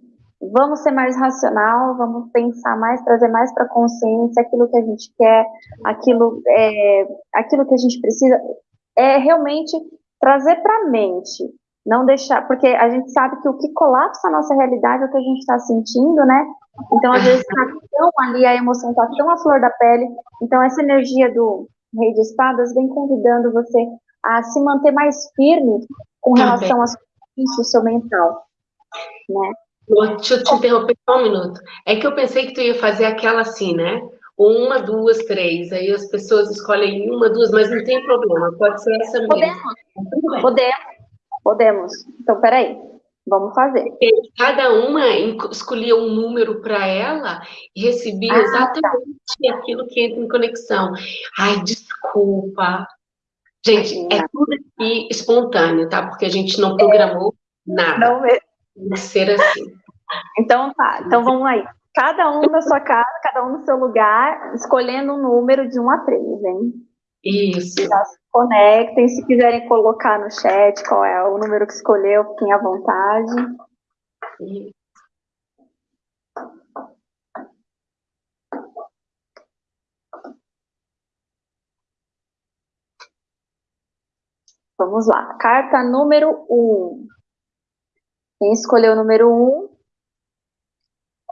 vamos ser mais racional, vamos pensar mais, trazer mais para a consciência aquilo que a gente quer, aquilo, é, aquilo que a gente precisa, é realmente trazer para a mente, não deixar, porque a gente sabe que o que colapsa a nossa realidade é o que a gente está sentindo, né? Então, às vezes, está tão ali, a emoção está tão à flor da pele, então essa energia do Rei de Espadas vem convidando você a se manter mais firme com relação ao seu mental, né? Deixa eu te interromper só um minuto. É que eu pensei que tu ia fazer aquela assim, né? Uma, duas, três. Aí as pessoas escolhem uma, duas, mas não tem problema. Pode ser essa mesmo. Podemos. Podemos. Podemos. Então, peraí. Vamos fazer. Cada uma escolhia um número para ela e recebia ah, tá. exatamente tá. aquilo que entra em conexão. Ai, desculpa. Gente, é tudo aqui espontâneo, tá? Porque a gente não programou nada. Não é. Vai ser assim. Então tá, então vamos aí. Cada um na sua casa, cada um no seu lugar, escolhendo um número de 1 a 3, hein? Isso. Já se conectem, se quiserem colocar no chat qual é o número que escolheu, fiquem à vontade. Isso. Vamos lá. Carta número 1. Um. Quem escolheu o número um?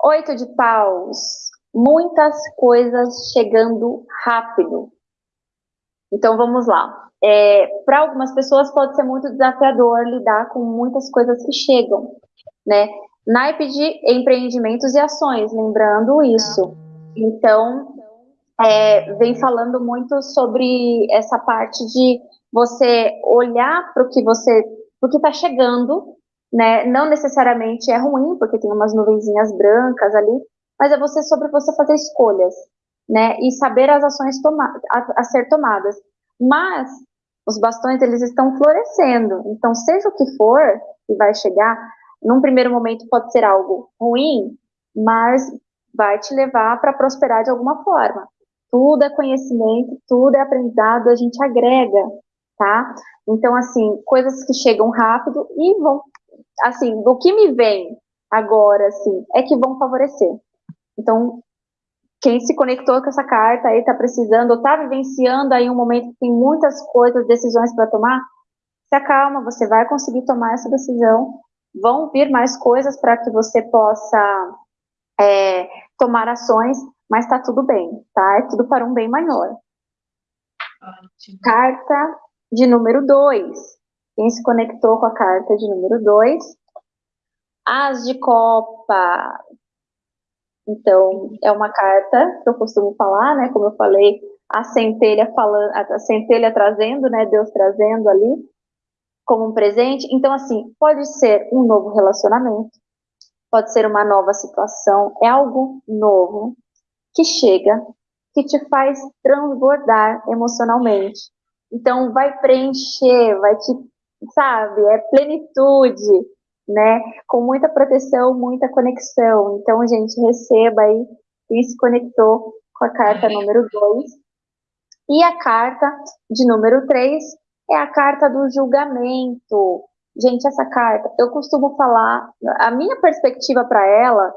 Oito de paus. Muitas coisas chegando rápido. Então vamos lá. É, Para algumas pessoas pode ser muito desafiador lidar com muitas coisas que chegam, né? Naipe de empreendimentos e ações, lembrando isso. Então, é, vem falando muito sobre essa parte de você olhar para o que você, o que está chegando, né? Não necessariamente é ruim, porque tem umas nuvenzinhas brancas ali, mas é você sobre você fazer escolhas, né? E saber as ações a, a ser tomadas. Mas os bastões eles estão florescendo. Então, seja o que for que vai chegar, num primeiro momento pode ser algo ruim, mas vai te levar para prosperar de alguma forma. Tudo é conhecimento, tudo é aprendizado, a gente agrega, tá? Então, assim, coisas que chegam rápido e vão, assim, o que me vem agora, assim, é que vão favorecer. Então, quem se conectou com essa carta aí está precisando, ou está vivenciando aí um momento que tem muitas coisas, decisões para tomar, se acalma, você vai conseguir tomar essa decisão. Vão vir mais coisas para que você possa é, tomar ações, mas está tudo bem, tá? É tudo para um bem maior. Ótimo. Carta de número 2. Quem se conectou com a carta de número 2? As de Copa. Então, é uma carta que eu costumo falar, né? Como eu falei, a centelha falando, a centelha trazendo, né? Deus trazendo ali como um presente. Então, assim, pode ser um novo relacionamento, pode ser uma nova situação, é algo novo que chega, que te faz transbordar emocionalmente. Então, vai preencher, vai te, sabe, é plenitude, né? Com muita proteção, muita conexão. Então, gente, receba aí quem se conectou com a carta número 2. E a carta de número 3 é a carta do julgamento. Gente, essa carta, eu costumo falar, a minha perspectiva para ela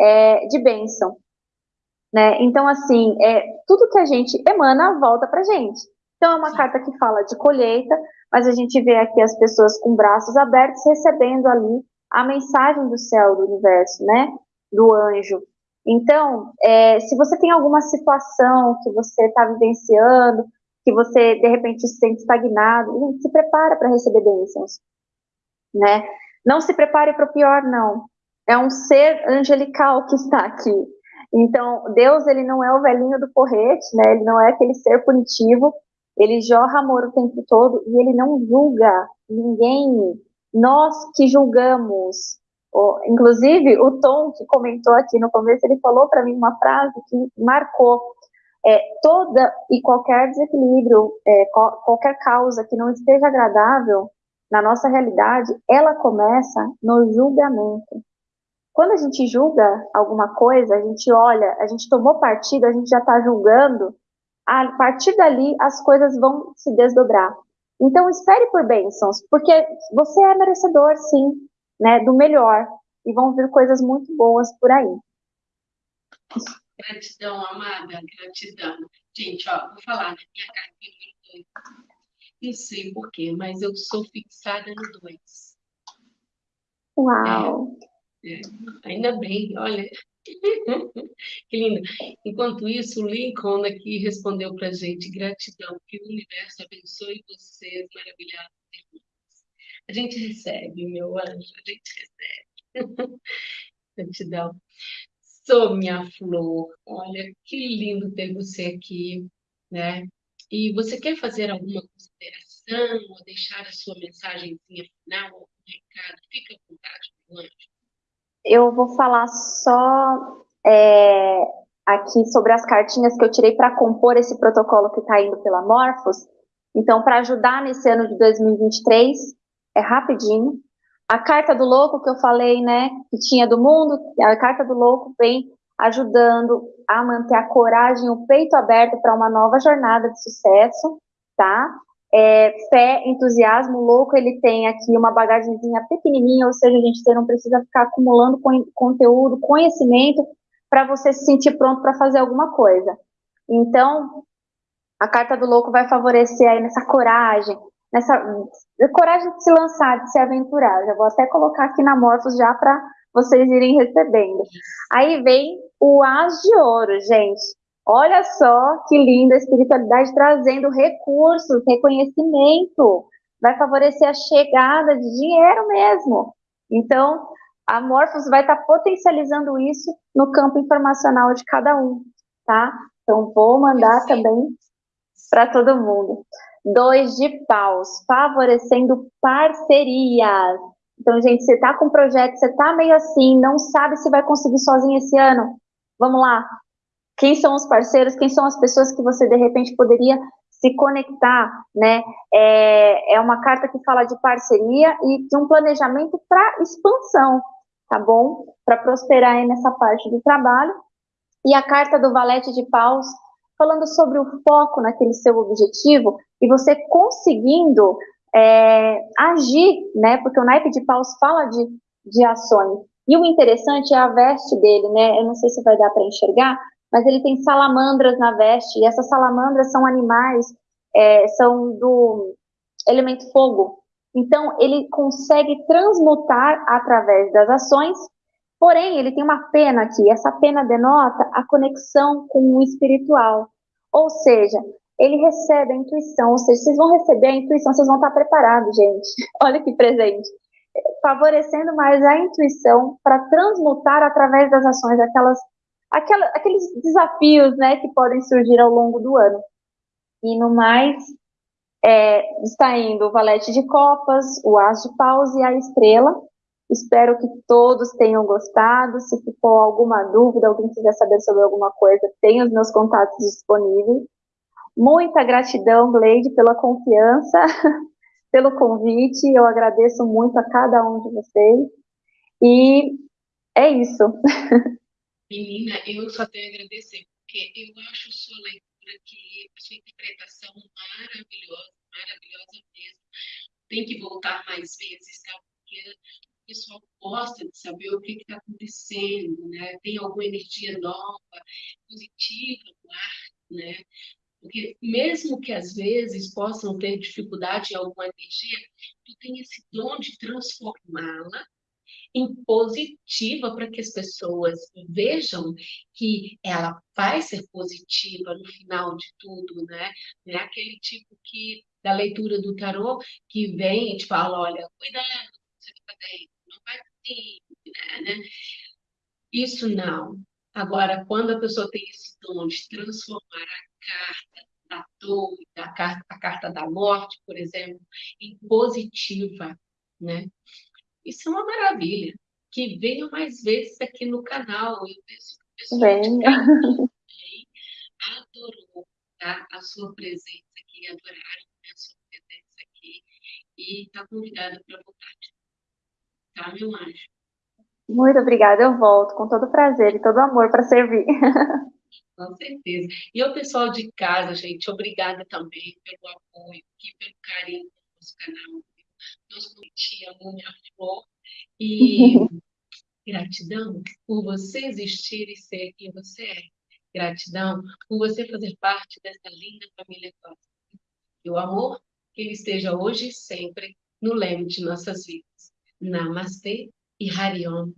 é de bênção. Né? Então, assim, é, tudo que a gente emana volta para gente. Então, é uma carta que fala de colheita, mas a gente vê aqui as pessoas com braços abertos recebendo ali a mensagem do céu, do universo, né? Do anjo. Então, é, se você tem alguma situação que você está vivenciando, que você de repente se sente estagnado, se prepara para receber bênçãos, né? Não se prepare para o pior, não. É um ser angelical que está aqui. Então, Deus, ele não é o velhinho do porrete, né? Ele não é aquele ser punitivo, ele jorra amor o tempo todo e ele não julga ninguém. Nós que julgamos. inclusive, o Tom, que comentou aqui no começo, ele falou para mim uma frase que marcou. É, toda e qualquer desequilíbrio, é, qualquer causa que não esteja agradável na nossa realidade, ela começa no julgamento. Quando a gente julga alguma coisa, a gente olha, a gente tomou partido, a gente já está julgando, a partir dali as coisas vão se desdobrar. Então espere por bênçãos, porque você é merecedor, sim, né, do melhor, e vão vir coisas muito boas por aí. Gratidão, amada, gratidão. Gente, ó, vou falar, né? Minha carta número 2. Não sei porquê, mas eu sou fixada no 2. Uau! É, é, ainda bem, olha, (laughs) que lindo. Enquanto isso, o Lincoln aqui respondeu para a gente: gratidão, que o universo abençoe vocês, maravilhados irmãos. A gente recebe, meu anjo, a gente recebe. (laughs) gratidão. Sou minha flor, olha que lindo ter você aqui, né? E você quer fazer alguma consideração ou deixar a sua mensagenzinha final, algum recado? Fica à vontade, meu anjo eu vou falar só é, aqui sobre as cartinhas que eu tirei para compor esse protocolo que está indo pela Morphos. Então, para ajudar nesse ano de 2023, é rapidinho. A carta do louco que eu falei, né, que tinha do mundo, a carta do louco vem ajudando a manter a coragem, o peito aberto para uma nova jornada de sucesso, tá? É, fé, entusiasmo louco, ele tem aqui uma bagagemzinha pequenininha, ou seja, a gente não precisa ficar acumulando conteúdo, conhecimento, para você se sentir pronto para fazer alguma coisa. Então, a carta do louco vai favorecer aí nessa coragem, nessa coragem de se lançar, de se aventurar. Já vou até colocar aqui na Morphos já para vocês irem recebendo. Aí vem o As de Ouro, gente. Olha só que linda a espiritualidade trazendo recursos, reconhecimento. Vai favorecer a chegada de dinheiro mesmo. Então, a Morphos vai estar tá potencializando isso no campo informacional de cada um, tá? Então, vou mandar também para todo mundo. Dois de paus, favorecendo parcerias. Então, gente, você está com um projeto, você está meio assim, não sabe se vai conseguir sozinho esse ano. Vamos lá. Quem são os parceiros? Quem são as pessoas que você, de repente, poderia se conectar, né? É, é uma carta que fala de parceria e de um planejamento para expansão, tá bom? Para prosperar aí nessa parte do trabalho. E a carta do Valete de Paus, falando sobre o foco naquele seu objetivo e você conseguindo é, agir, né? Porque o naipe de paus fala de, de ações. E o interessante é a veste dele, né? Eu não sei se vai dar para enxergar, mas ele tem salamandras na veste, e essas salamandras são animais, é, são do elemento fogo. Então, ele consegue transmutar através das ações, porém, ele tem uma pena aqui, essa pena denota a conexão com o espiritual. Ou seja, ele recebe a intuição, ou seja, vocês vão receber a intuição, vocês vão estar preparados, gente. (laughs) Olha que presente. Favorecendo mais a intuição para transmutar através das ações aquelas, aquelas, aqueles desafios né, que podem surgir ao longo do ano. E no mais, é, está indo o valete de copas, o as de paus e a estrela. Espero que todos tenham gostado. Se ficou alguma dúvida, alguém quiser saber sobre alguma coisa, tem os meus contatos disponíveis. Muita gratidão, Gleide, pela confiança, (laughs) pelo convite. Eu agradeço muito a cada um de vocês. E é isso. (laughs) Menina, eu só tenho a agradecer, porque eu acho sua leitura a sua interpretação maravilhosa, maravilhosa mesmo. Tem que voltar mais vezes, tá? Porque o pessoal gosta de saber o que está acontecendo, né? Tem alguma energia nova, positiva no ar, né? Porque mesmo que às vezes possam ter dificuldade em alguma energia, tu tem esse dom de transformá-la em positiva para que as pessoas vejam que ela vai ser positiva no final de tudo, né? Não é aquele tipo que da leitura do tarô que vem e te fala, olha, cuidado, você vai fazer não vai assim, né? Isso não. Agora, quando a pessoa tem esse dom de transformar a carta da dor, da carta, a carta da morte, por exemplo, em positiva, né? Isso é uma maravilha. Que venha mais vezes aqui no canal. Eu penso que o pessoal adorou tá? a sua presença aqui, adoraram né, a sua presença aqui e está convidada para voltar. Tá, meu anjo? Muito obrigada, eu volto com todo prazer e todo amor para servir. (laughs) Com certeza. E o pessoal de casa, gente, obrigada também pelo apoio, e pelo carinho do nosso canal. Nós curtimos minha flor e (laughs) gratidão por você existir e ser quem você é. Gratidão por você fazer parte dessa linda família cósmica. E o amor, que ele esteja hoje e sempre no leme de nossas vidas. Namastê e Hariom.